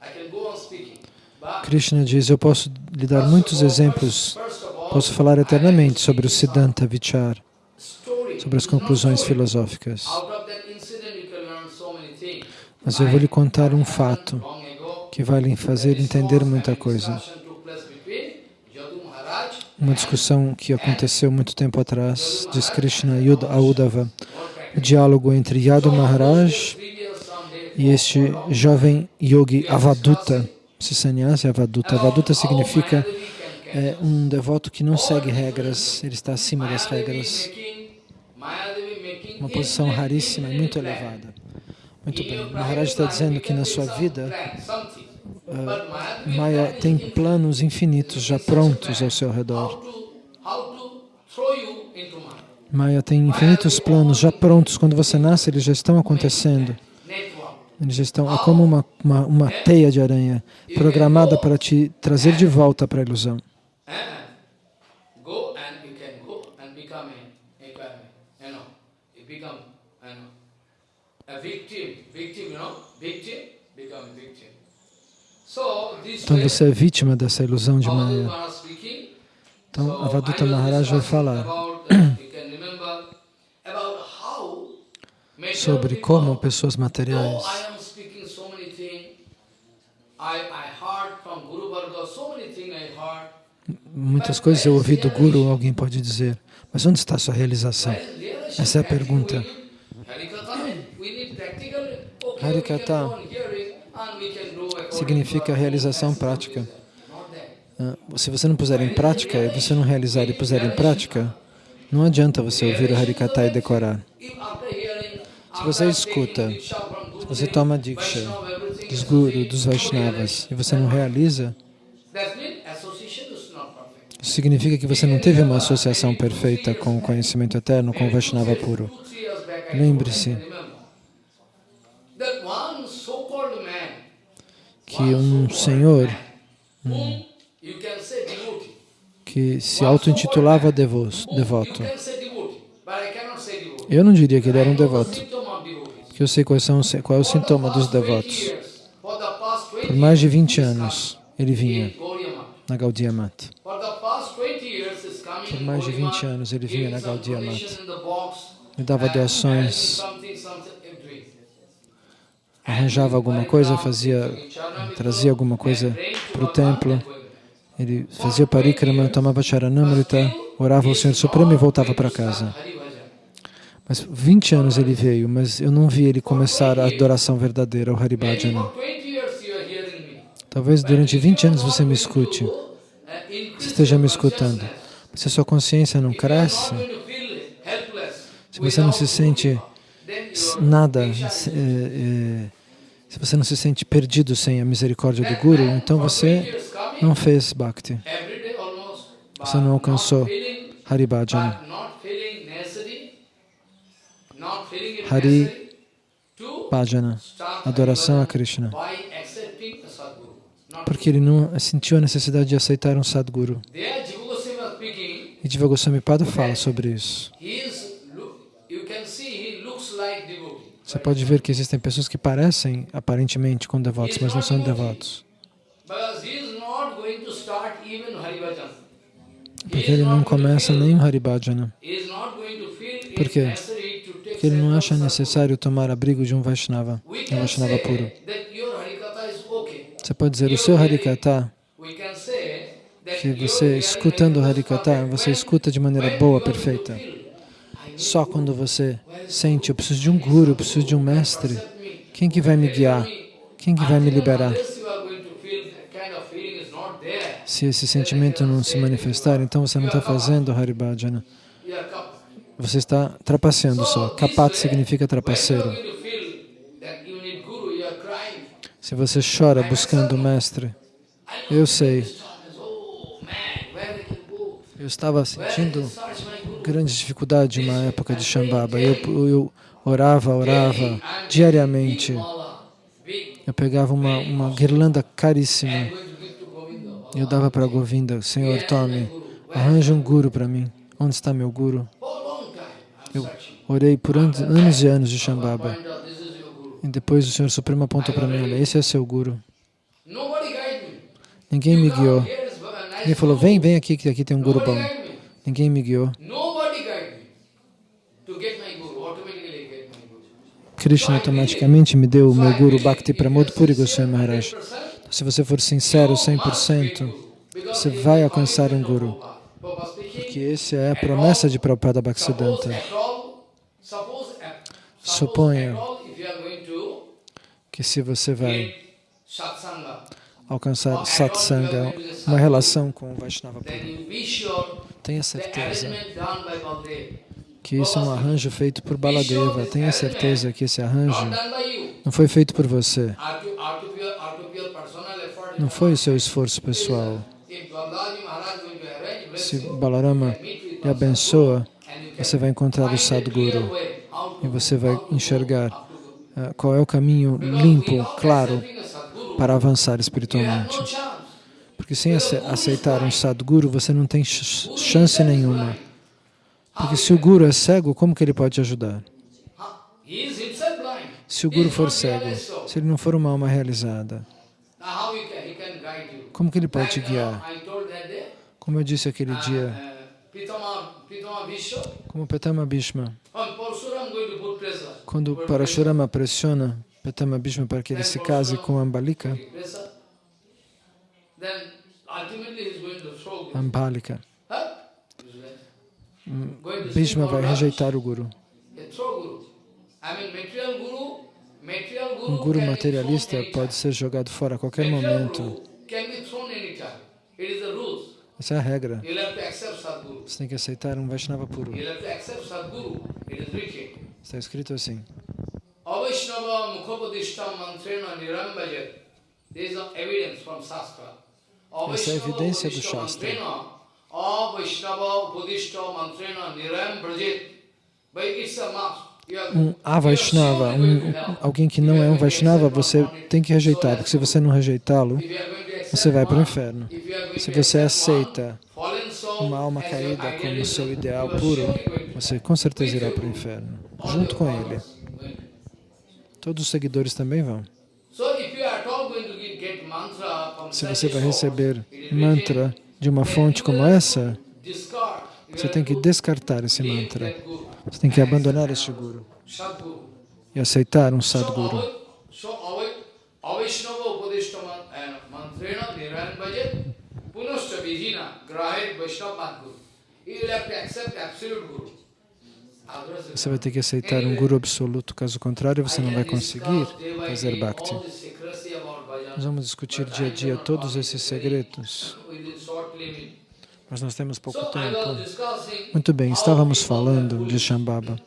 I can go on speaking. But Krishna diz, eu posso lhe dar muitos exemplos, posso falar eternamente sobre o Siddhanta Vichar, sobre as conclusões filosóficas. Mas eu vou lhe contar um fato que vai lhe fazer entender muita coisa. Uma discussão que aconteceu muito tempo atrás, diz Krishna Ud- a Uddhava, o diálogo entre Yadu Maharaj e este jovem yogi Avaduta, esse sannyasi Avaduta. Avaduta significa é, um devoto que não segue regras, ele está acima das regras. Uma posição raríssima muito elevada. Muito bem, Maharaj está dizendo que na sua vida, ah, Maya tem planos infinitos já prontos ao seu redor. Maya tem infinitos planos já prontos. Quando você nasce, eles já estão acontecendo. Eles estão, é como uma, uma, uma teia de aranha programada para te trazer de volta para a ilusão. Então você é vítima dessa ilusão de Maya. Então Avaduta Maharaj vai falar many things I heard. Muitas coisas eu ouvi do Guru, alguém pode dizer, mas onde está a sua realização? Essa é a pergunta. according significa realização prática. Ah, Se você não puser em prática, e você não realizar e puser em prática, não adianta você ouvir o Harikata e decorar. Se você escuta, se você toma Diksha dos Guru, dos Vaishnavas, e você não realiza, isso significa que você não teve uma associação perfeita com o conhecimento eterno, com o Vaishnava puro. Lembre-se que um senhor devotee. que se auto-intitulava devoto. Eu não diria que ele era um devoto, porque eu sei quais são, qual é o sintoma dos past 20 devotos. years, for the past 20 Por mais de 20 years, anos ele vinha na Gaudiya Mat. For the past 20 years, is coming Por mais de Gaudiya 20 Math, anos ele vinha na Gaudiya Mat. donation in the box, Ele dava doações, arranjava alguma coisa, fazia, trazia alguma coisa para o templo. Ele fazia parikrama, tomava charanamrita, orava ao Senhor Supremo e voltava para casa. Mas 20 anos ele veio, mas eu não vi ele começar a adoração verdadeira, o Haribhajana. Talvez durante 20 anos você me escute, você esteja me escutando. Se a sua consciência não cresce, se você não se sente nada, se, eh, eh, se você não se sente perdido sem a misericórdia do Guru, então você não fez Bhakti. Você não alcançou not feeling, Hari Bhajana. but not feeling necessary, not feeling it Hari Bhajana, adoração a Krishna. Porque ele não sentiu a necessidade de aceitar um Sadguru. E Diva Goswami Pada fala sobre isso. Você pode ver que existem pessoas que parecem aparentemente com devotos, mas não são devotos. Porque ele não começa nem o Hari Bhajana. He is not going to feel it Por quê? Porque ele não acha necessário tomar abrigo de um Vaishnava, um Vaishnava puro. Você pode dizer, o seu Harikata, que você, escutando o Harikata, você escuta de maneira boa, perfeita. Só quando você sente, eu preciso de um guru, eu preciso de um mestre. Quem que vai me guiar? Quem que vai me liberar? Se esse sentimento não se manifestar, então você não está fazendo Hari Você está trapaceando só. Kapat significa trapaceiro. Se você chora buscando o mestre, eu sei, eu estava sentindo grande dificuldade uma época de Shambhava. Eu, eu orava, orava diariamente. Eu pegava uma, uma guirlanda caríssima eu dava para Govinda, Senhor, tome, arranja um guru para mim. Onde está meu guru? For a long time, I'm Eu orei por anos, anos e anos de Shambhava. E depois o Senhor Supremo apontou para mim, olha, esse é seu guru. Ninguém me guiou. Ninguém falou, vem, vem aqui, que aqui tem um guru bom. Ninguém me guiou. Krishna automaticamente me deu o meu guru Bhakti Pramod Puri Goswami Maharaj. Então, se você for sincero 100%, você vai alcançar um guru. Porque essa é a promessa de Prabhupada Bhaktisiddhanta. Suponha que se você vai alcançar satsanga, uma relação com o Vaishnava puro, tenha certeza que isso é um arranjo feito por Baladeva. Tenha certeza que esse arranjo não foi feito por você. Não foi o seu esforço pessoal. Se Balarama lhe abençoa, você vai encontrar o Sadguru e você vai enxergar eh, qual é o caminho limpo, claro, para avançar espiritualmente. Porque sem ace- aceitar um Sadguru, você não tem ch- chance nenhuma. Porque se o Guru é cego, como que ele pode te ajudar? Se o Guru for cego, se ele não for uma alma realizada, como que ele pode te guiar? Como eu disse aquele dia, como Petama Bhishma, quando Parashurama pressiona Petama Bhishma para que ele se case com Ambalika, Ambalika, Bhishma vai rejeitar o Guru. Um guru. Materialista pode ser jogado fora a qualquer momento. Essa é a regra. Você tem que aceitar um Vaishnava puro. Está escrito assim. Avaishnava mukhapadishtam mantrena nirambajet. There is a evidence from Shastra. Essa é a evidência do Shastra. Avaishnava mantrena it's a must. Um Avaishnava, um, alguém que não é um Vaishnava, você tem que rejeitar, porque se você não rejeitá-lo, Você vai para o inferno. Se você aceita uma alma caída como seu ideal puro, você com certeza irá para o inferno, junto com ele. Todos os seguidores também vão. Se você vai receber mantra de uma fonte como essa, você tem que descartar esse mantra. Você tem que abandonar este guru e aceitar um Sadguru. Você vai ter que aceitar um guru absoluto, caso contrário, você não vai conseguir fazer Bhakti. Nós vamos discutir dia a dia todos esses segredos, mas nós temos pouco tempo. Muito bem, estávamos falando de Shambhava.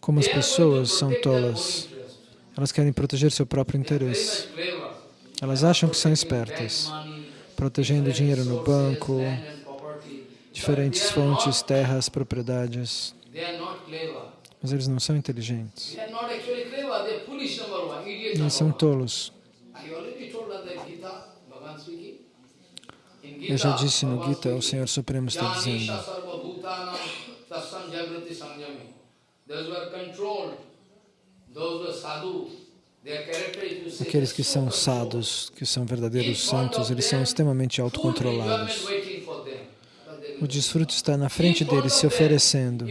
Como as pessoas são tolas, elas querem proteger seu próprio interesse. Elas acham que são espertas, protegendo dinheiro no banco, diferentes fontes, terras, propriedades. Mas eles não são inteligentes. Eles são tolos. Eu já disse no Gita, o Senhor Supremo está dizendo. Those who are controlled, those who are sadhu, Aqueles que são sados, que são verdadeiros santos, eles são extremamente autocontrolados. O desfrute está na frente deles, se oferecendo.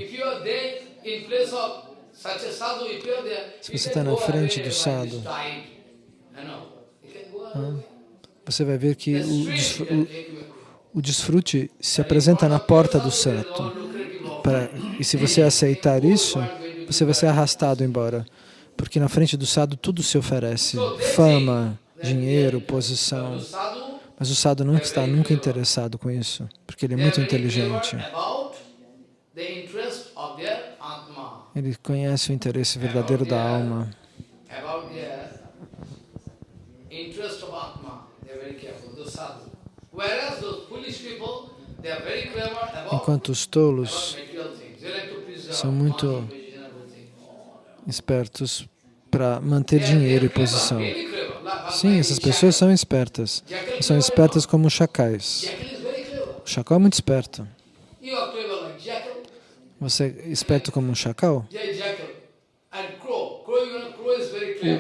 Se você está na frente do away. Você vai ver que o, desfrute se apresenta na porta do santo. E se você aceitar isso, você vai ser arrastado embora. Porque na frente do sadhu tudo se oferece: fama, dinheiro, posição. Mas o sadhu não está nunca interessado com isso, porque ele é muito inteligente. Ele conhece o interesse verdadeiro da alma. Enquanto os tolos são muito. Espertos para manter dinheiro e posição. Sim, essas pessoas são espertas. São espertas como chacais. O chacal é muito esperto. Você é esperto como um chacal?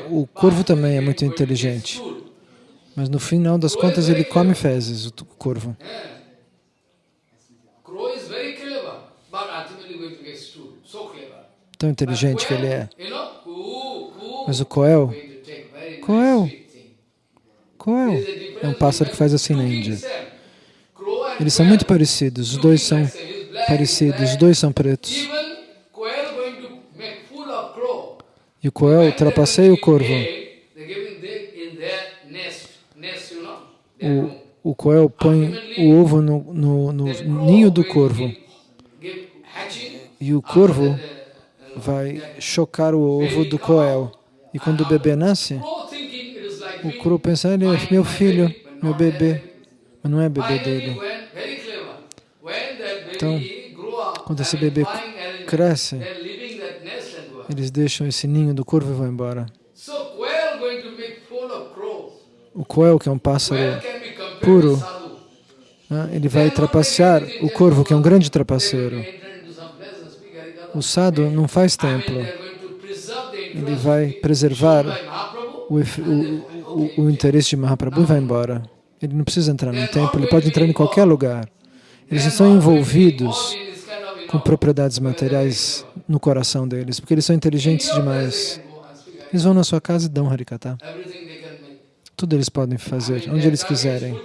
O, o corvo também é muito inteligente. Mas no final das contas ele come fezes, o corvo. Tão inteligente que ele é. Coo, Mas o coel, Coel. coel, é um pássaro que faz assim na Índia. Eles são muito parecidos, os dois são parecidos, os dois são pretos. E o coel When ultrapasseia o corvo. O, o coel põe o ovo no, no, no ninho do corvo. E o corvo vai chocar o ovo do coel. E quando o bebê nasce, o crow pensa, ele é meu filho, meu bebê. Mas não é bebê dele. Então, quando esse bebê cresce, eles deixam esse ninho do corvo e vão embora. O coel, que é um pássaro puro, né, ele vai trapacear o corvo, que é um grande trapaceiro. O sadhu não faz templo. Ele vai preservar o, o, o, o interesse de Mahaprabhu e vai embora. Ele não precisa entrar num templo, ele pode entrar em qualquer lugar. Eles estão envolvidos com propriedades materiais no coração deles, porque eles são inteligentes demais. Eles vão na sua casa e dão Harikata. Tudo eles podem fazer, onde eles quiserem.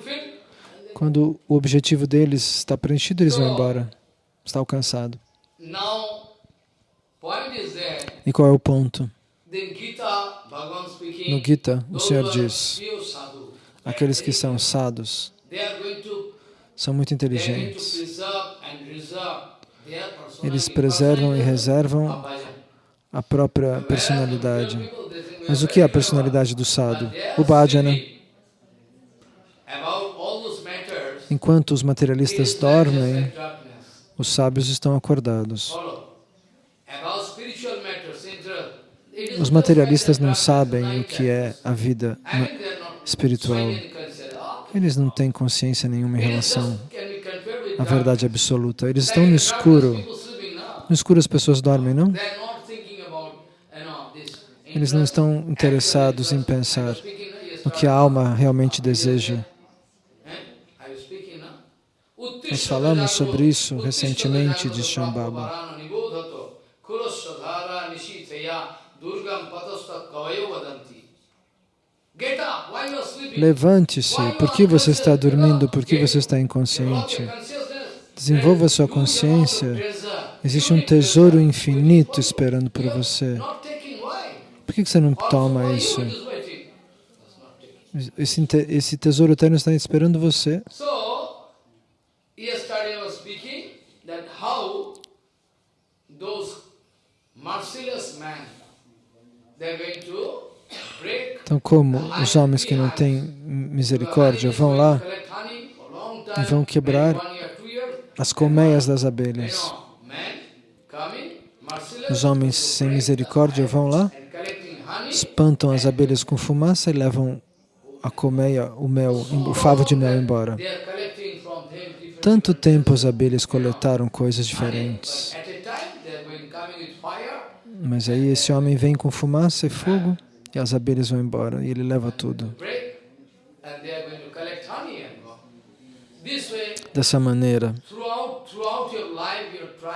Quando o objetivo deles está preenchido, eles vão embora. Está alcançado. Now, point is that E qual é o ponto? No Gita, o Senhor diz, aqueles que são sados são muito inteligentes. Eles preservam e reservam a própria personalidade. Mas o que é a personalidade do are O bhajana. Enquanto os materialistas dormem, os sábios estão acordados. Os materialistas não sabem o que é a vida espiritual. Eles não têm consciência nenhuma em relação à verdade absoluta. Eles estão no escuro. No escuro as pessoas dormem, não? Eles não estão interessados em pensar no, que a alma realmente deseja. Nós falamos sobre isso recentemente, diz Shambhava. Levante-se. Por que você está dormindo? Por que você está inconsciente? Desenvolva sua consciência. Existe um tesouro infinito esperando por você. Por que você não toma isso? Esse, esse tesouro eterno está esperando você. Those merciless they're going to break Então, como os homens que não têm misericórdia vão lá e vão quebrar as colmeias das abelhas. Os homens sem misericórdia vão lá, espantam as abelhas com fumaça e levam a colmeia, o mel, o favo de mel embora. Tanto tempo as abelhas coletaram coisas diferentes. Mas aí esse homem vem com fumaça e fogo e as abelhas vão embora e ele leva tudo. Dessa maneira,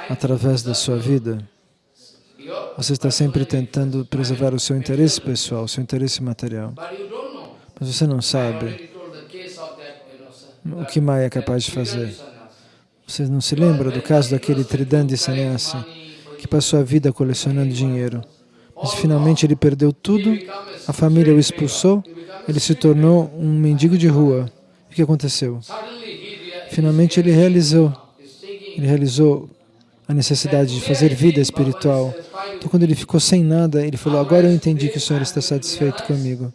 através da sua vida, você está sempre tentando preservar o seu interesse pessoal, o seu interesse material. Mas você não sabe o que Maya é capaz de fazer. Você não se lembra do caso daquele Tridandi Sannyasi que passou a vida colecionando dinheiro. Mas finalmente ele perdeu tudo, a família o expulsou, ele se tornou um mendigo de rua. O que aconteceu? Finalmente ele realizou, ele realizou a necessidade de fazer vida espiritual. Então quando ele ficou sem nada, ele falou, agora eu entendi que o Senhor está satisfeito comigo.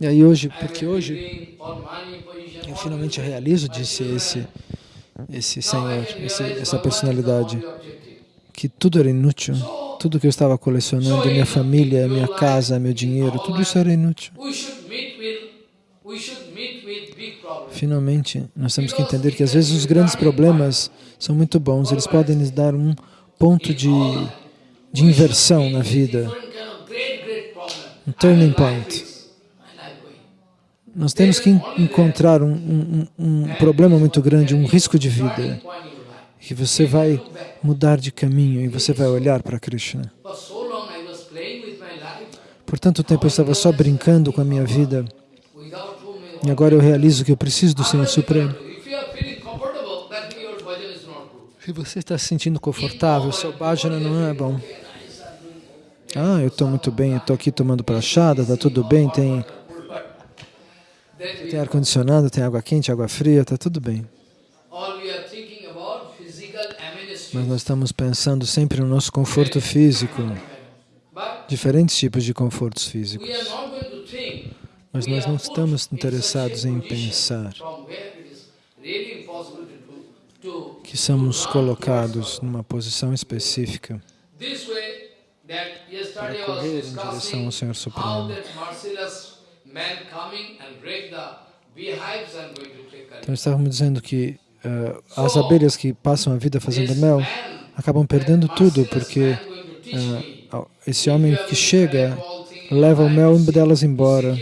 E aí hoje, porque hoje finalmente realizo, disse esse, esse Senhor, esse, essa personalidade, que tudo era inútil. Tudo que eu estava colecionando, minha família, minha casa, meu dinheiro, tudo isso era inútil. Finalmente, nós temos que entender que às vezes os grandes problemas são muito bons, eles podem nos dar um ponto de, de inversão na vida, um turning point. Nós temos que encontrar um, um, um problema muito grande, um risco de vida que você vai mudar de caminho e você vai olhar para Krishna. Por tanto tempo eu estava só brincando com a minha vida e agora eu realizo que eu preciso do Senhor Supremo. Se você está se sentindo confortável, seu bhajana não é bom. Ah, eu estou muito bem, estou aqui tomando prachada, está tudo bem, tem, tem ar-condicionado, tem água quente, água fria, está tudo bem. Mas nós estamos pensando sempre no nosso conforto físico, diferentes tipos de confortos físicos. Mas nós não estamos interessados em pensar que somos colocados numa posição específica para correr em direção ao Senhor Supremo. Então estávamos dizendo que uh, as abelhas que passam a vida fazendo mel acabam perdendo tudo, porque uh, esse homem que chega leva o mel delas embora.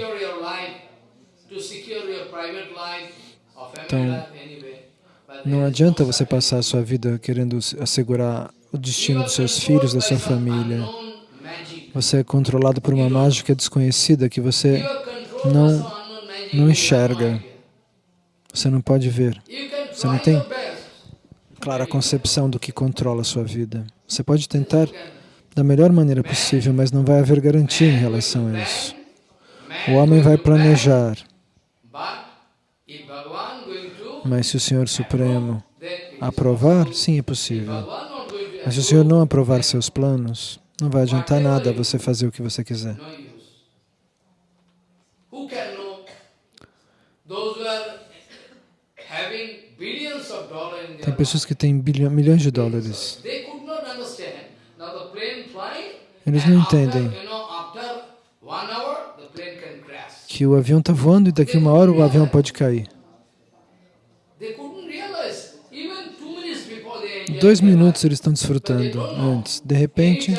Então, não adianta você passar a sua vida querendo assegurar o destino dos seus filhos, da sua família. Você é controlado por uma mágica desconhecida que você não, não enxerga. Você não pode ver. Você não tem clara concepção do que controla a sua vida. Você pode tentar da melhor maneira possível, mas não vai haver garantia em relação a isso. O homem vai planejar, mas se o Senhor Supremo aprovar, sim, é possível. Mas se o Senhor não aprovar seus planos, não vai adiantar nada você fazer o que você quiser. Tem pessoas que têm bilhão, milhões de dólares. Eles não entendem que o avião está voando e daqui a uma hora o avião pode cair. Dois minutos eles estão desfrutando antes. De repente,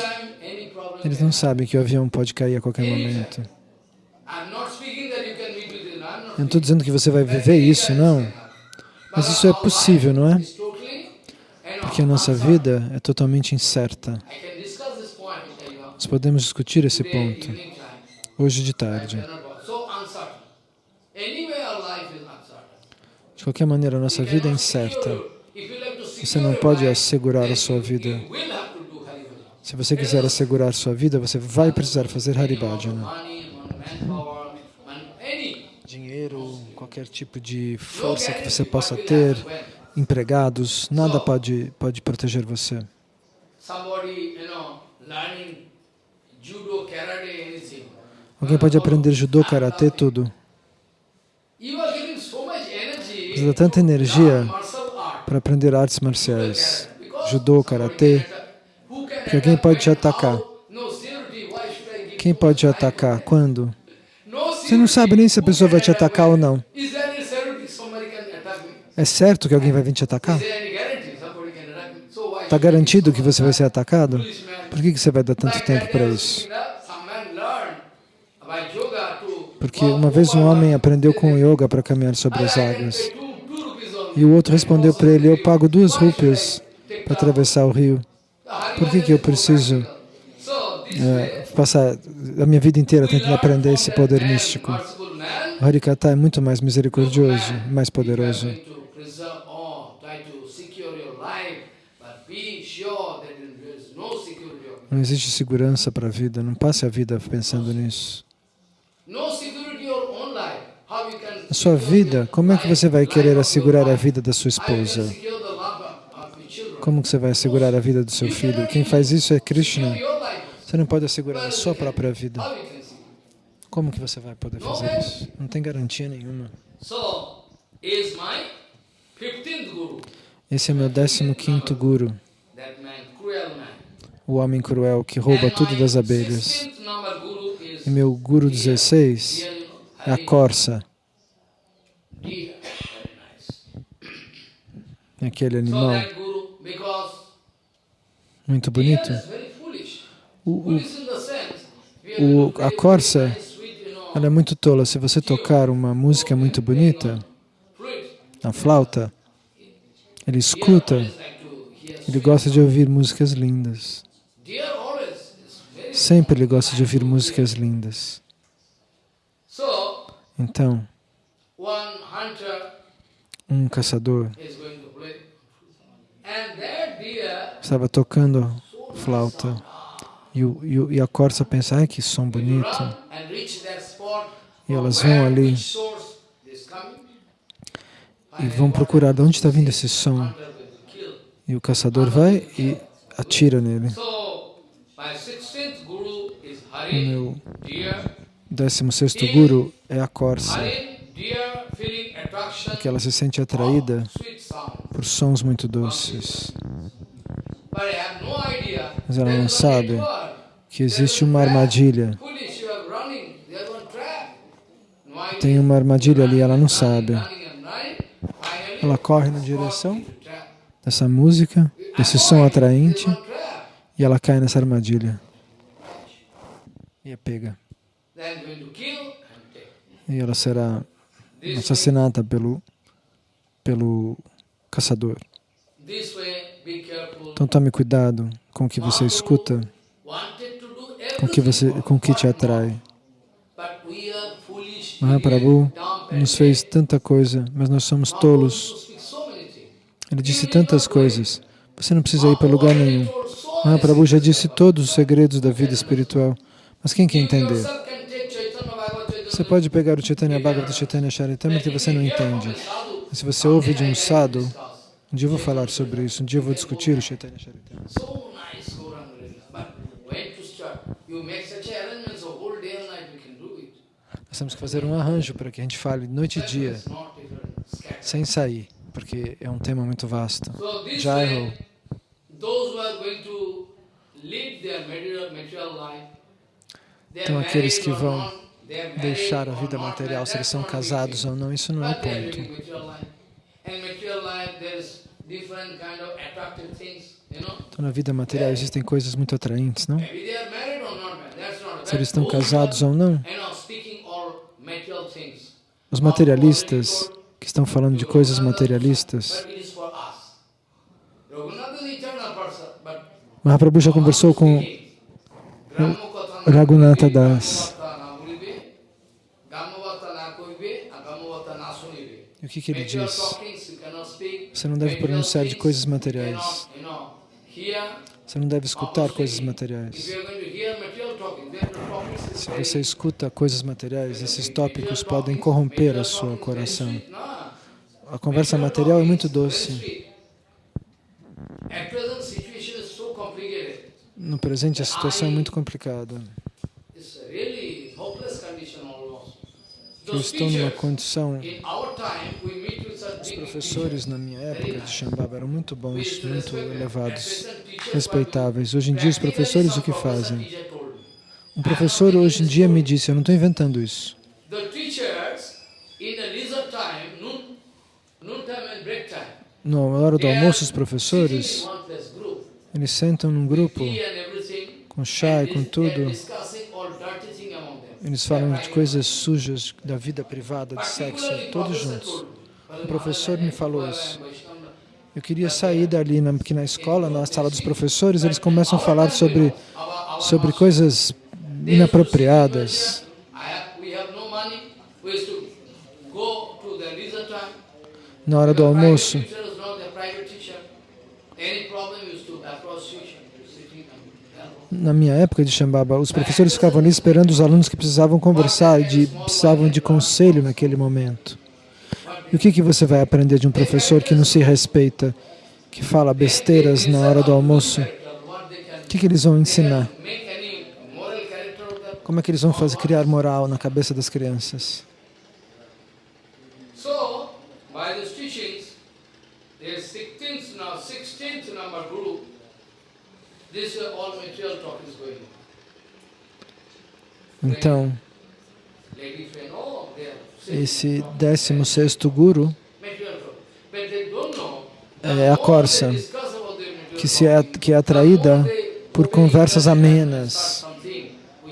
eles não sabem que o avião pode cair a qualquer momento. Eu não estou dizendo que você vai viver isso, não. Mas isso é possível, não é? Porque a nossa vida é totalmente incerta. Nós podemos discutir esse ponto hoje de tarde. De qualquer maneira, a nossa vida é incerta. Você não pode assegurar a sua vida. Se você quiser assegurar sua vida, você vai precisar fazer Haribhajana. Qualquer tipo de força que você possa ter, empregados, nada pode, pode proteger você. Alguém pode aprender judô, karatê, tudo. Dá tanta energia para aprender artes marciais, judô, karatê, que alguém pode te atacar. Quem pode te atacar? Quando? Você não sabe nem se a pessoa vai te atacar ou não. É certo que alguém vai vir te atacar? Está garantido que você vai ser atacado? Por que que você vai dar tanto tempo para isso? Porque uma vez um homem aprendeu com o yoga para caminhar sobre as águas. E o outro respondeu para ele, eu pago duas rúpias para atravessar o rio. Por que que eu preciso é, passar a minha vida inteira tentando aprender esse poder místico? O Harikata é muito mais misericordioso, mais poderoso. Of Não existe segurança para a vida, não passe a vida pensando nisso. A sua vida, como é que você vai querer assegurar a vida da sua esposa? Como que você vai assegurar a vida do seu filho? Quem faz isso é Krishna. Você não pode assegurar a sua própria vida. Como que você vai poder fazer isso? Não tem garantia nenhuma. So, is my 15th guru, Esse é meu 15º guru, o homem cruel que rouba tudo das abelhas. 16th number guru is E meu guru 16 deer, you know, é a corça, aquele animal muito bonito. O, o, a corça, ela é muito tola. Se você tocar uma música muito bonita, a flauta, ele escuta, ele gosta de ouvir músicas lindas. Sempre ele gosta de ouvir músicas lindas. Então, um caçador estava tocando flauta e, o, e, o- e a corça pensa, ai que som bonito. E elas vão ali. E vão procurar de onde está vindo esse som. E o caçador vai e atira nele. So, my 16th guru is O meu deer. 16 guru é a corça, Hari, deer feeling attraction que ela se sente atraída por sons muito doces. Mas ela não sabe que existe uma armadilha. Tem uma armadilha ali, ela não sabe. Ela corre na direção dessa música, desse som atraente, e ela cai nessa armadilha. E é pega. E ela será assassinada pelo, pelo caçador. Então tome cuidado com o que você escuta, com o que, você, com o que te atrai. Mahaprabhu dumb, nos fez tanta coisa, mas nós somos tolos. Ele disse tantas coisas. Você não precisa ir para lugar nenhum. Mahaprabhu já disse todos os segredos da vida espiritual. Mas quem quer entender? Você pode pegar o Chaitanya Bhagavata Chaitanya Charitamrita que você não entende. Mas se você ouve de um sadhu, um dia eu vou falar sobre isso, um dia eu vou discutir o Chaitanya Charitamrita. Nós temos que fazer um arranjo para que a gente fale noite e dia, sem sair, porque é um tema muito vasto. So this Jai way, Ho. those who are going to lead their material, material life, they are Então aqueles que vão deixar a vida material, se eles são casados ou não, isso não é o ponto. Então na vida material existem coisas muito atraentes, não? Se eles estão casados ou não, os materialistas que estão falando de coisas materialistas, Mahaprabhu já conversou com Raghunatha Das. E o que, que ele diz? Você não deve pronunciar de coisas materiais. Você não deve escutar coisas materiais. Se você escuta coisas materiais, esses tópicos podem corromper a sua coração. A conversa material é muito doce. No presente, a situação é muito complicada. Eu estou numa condição. Os professores na minha época de Shambhava eram muito bons, muito elevados, respeitáveis. Hoje em dia, os professores o que fazem? Um professor hoje em dia me disse, eu não estou inventando isso. Na hora do almoço, os professores, eles sentam num grupo, com chá e com tudo. Eles falam de coisas sujas da vida privada, de sexo, todos juntos. told me, "Well, O professor me falou isso. Eu queria sair dali, na- porque na escola, na sala dos professores, eles começam a falar sobre, sobre coisas inapropriadas. I have, we have no money. We used to go to the leisure time. Na hora do The private almoço, teachers, not the private teacher. Any problem we used to approach teacher, sitting and help. Na minha época de Shambhava, os professores ficavam ali esperando os alunos que precisavam conversar de, precisavam de conselho naquele momento. E o que, que você vai aprender de um professor que não se respeita, que fala besteiras na hora do almoço? O que, que eles vão ensinar? Como é que eles vão fazer criar moral na cabeça das crianças? Então, are saying esse 16º guru é a corça, que, se é, que é atraída por conversas amenas.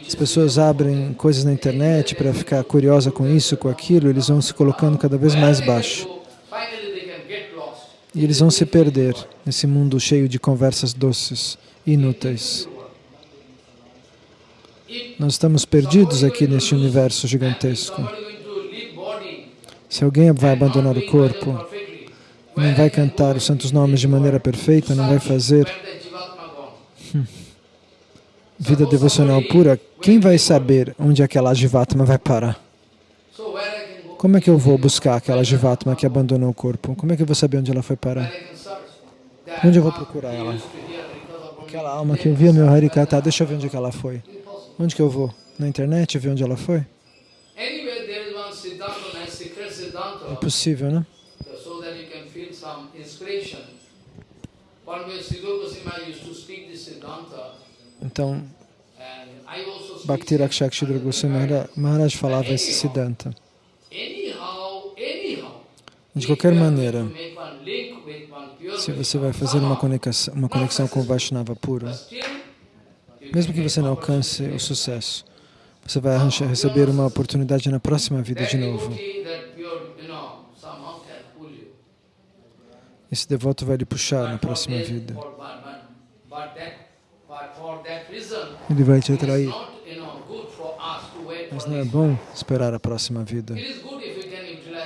As pessoas abrem coisas na internet para ficar curiosa com isso, com aquilo, eles vão se colocando cada vez mais baixo. E eles vão se perder nesse mundo cheio de conversas doces, inúteis. Nós estamos perdidos aqui neste universo gigantesco. Se alguém vai abandonar o corpo, não vai cantar os santos nomes de maneira perfeita, não vai fazer vida devocional pura, quem vai saber onde aquela Jivatma vai parar? Como é que eu vou buscar aquela Jivatma que abandonou o corpo? Como é que eu vou saber onde ela foi parar? Onde eu vou procurar ela? Aquela alma que eu vi meu Harikata, deixa eu ver onde é ela foi. Onde que eu vou? Na internet ver onde ela foi? É possível, né? Então, Bhakti Rakshak Goswami Mahara- Maharaj falava esse Siddhanta. De qualquer maneira, se você vai fazer uma conexão, uma conexão com o Vaishnava puro, mesmo que você não alcance o sucesso, você vai arranjar- receber uma oportunidade na próxima vida de novo. Esse devoto vai lhe puxar na próxima vida. Ele vai te atrair. not, you know, good for us to wait Mas não é bom esperar a próxima vida.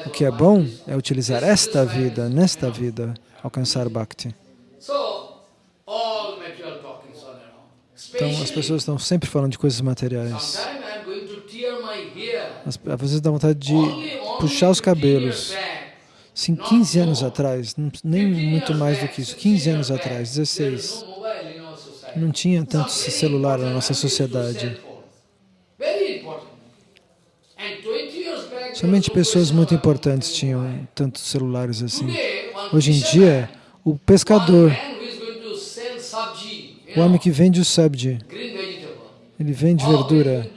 O que é bom é utilizar esta vida, nesta vida, alcançar Bhakti. Então as pessoas estão sempre falando de coisas materiais. às vezes dá vontade de puxar os 15 cabelos. Sim, 15 anos atrás, nem muito mais do que isso, 15 anos atrás, there is 16. no mobile in our society. Não tinha tanto celular na nossa sociedade. cell phone. Very important. And 20 years back, there Somente pessoas muito importantes tinham tantos celulares assim. Hoje em dia, o pescador, o homem que vende o sabji, ele vende verdura.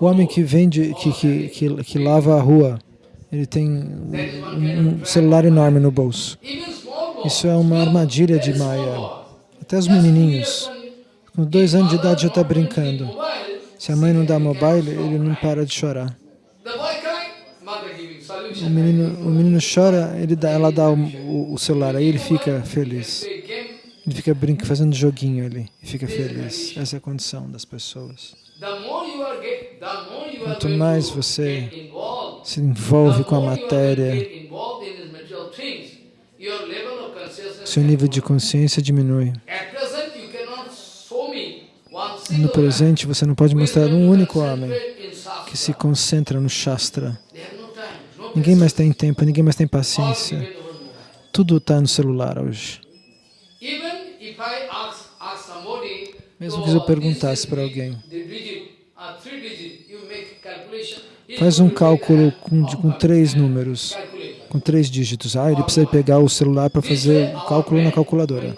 O homem que vende, que, que, que, que lava a rua, ele tem um, um celular enorme no bolso. Isso é uma armadilha de Maya. Até os menininhos, com dois anos de idade já está brincando. Se a mãe não dá mobile, ele não para de chorar. O menino, o menino chora, ele dá, ela dá o, o- celular, aí ele fica feliz. Ele fica brincando, fazendo joguinho ali e fica feliz. Essa é a condição das pessoas. Quanto mais você se envolve com a matéria, seu nível de consciência diminui. No presente, você não pode mostrar um único homem que se concentra no Shastra. They have no time, no Ninguém mais tem tempo, ninguém mais tem paciência. Tudo está no celular hoje. Mesmo que eu perguntasse para alguém, Faz um cálculo com, com três números, com três dígitos. Ah, ele precisa pegar o celular para fazer o cálculo na calculadora.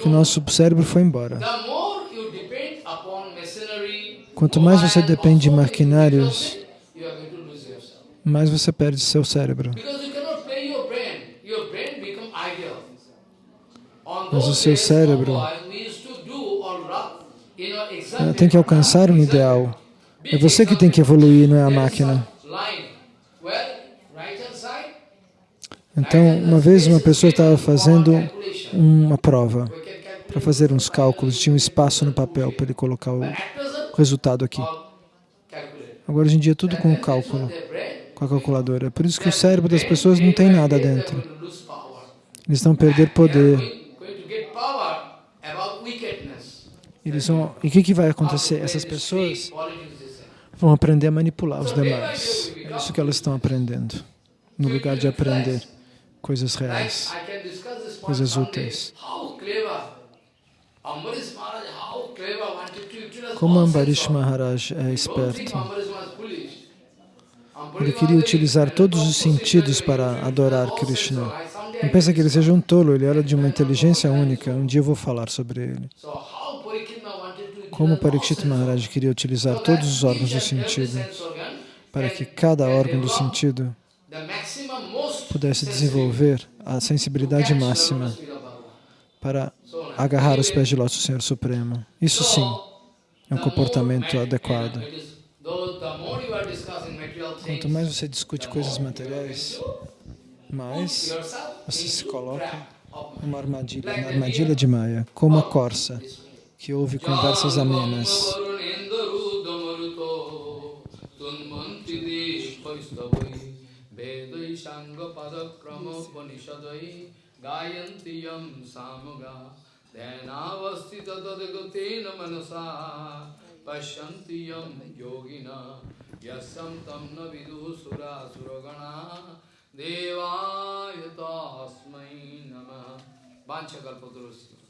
Que o nosso cérebro foi embora. Quanto mais você depende de maquinários, things, you are going to lose yourself. Mais você perde seu cérebro. Mas o seu cérebro exactly tem que alcançar um ideal. É você que tem que evoluir, não é a máquina. Então, uma vez uma pessoa estava fazendo uma prova para fazer uns cálculos, tinha um espaço no papel para ele colocar o resultado aqui. Agora, hoje em dia, é tudo com o cálculo, com a calculadora. É por isso que o cérebro das pessoas não tem nada dentro. Eles vão perder poder. Eles vão... E o que, que vai acontecer? Essas pessoas vão aprender a manipular os demais. É isso que elas estão aprendendo, no lugar de aprender coisas reais. Coisas úteis. Como Ambarish. Maharaj é esperto. Ambarish was foolish. Ambarish Ele queria utilizar todos os sentidos para adorar Krishna. Não pensa que ele seja um tolo, ele era de uma inteligência única. Um dia eu vou falar sobre ele. Como Parikshit Maharaj queria utilizar todos os órgãos do sentido para que cada órgão do sentido pudesse desenvolver a sensibilidade máxima para agarrar os pés de lótus do Senhor Supremo. Isso sim é um comportamento adequado. Quanto mais você discute coisas materiais, mais você se coloca numa armadilha, na armadilha de Maya, como a corça que ouve conversas amenas. गायन्त्यं सामुगा ध्यानावस्थिततद्गतेन मनसा पश्यन्ति यं योगिना Yasam tamna vidu sura suragana devaya tasmai namah Bancha kalpatarusya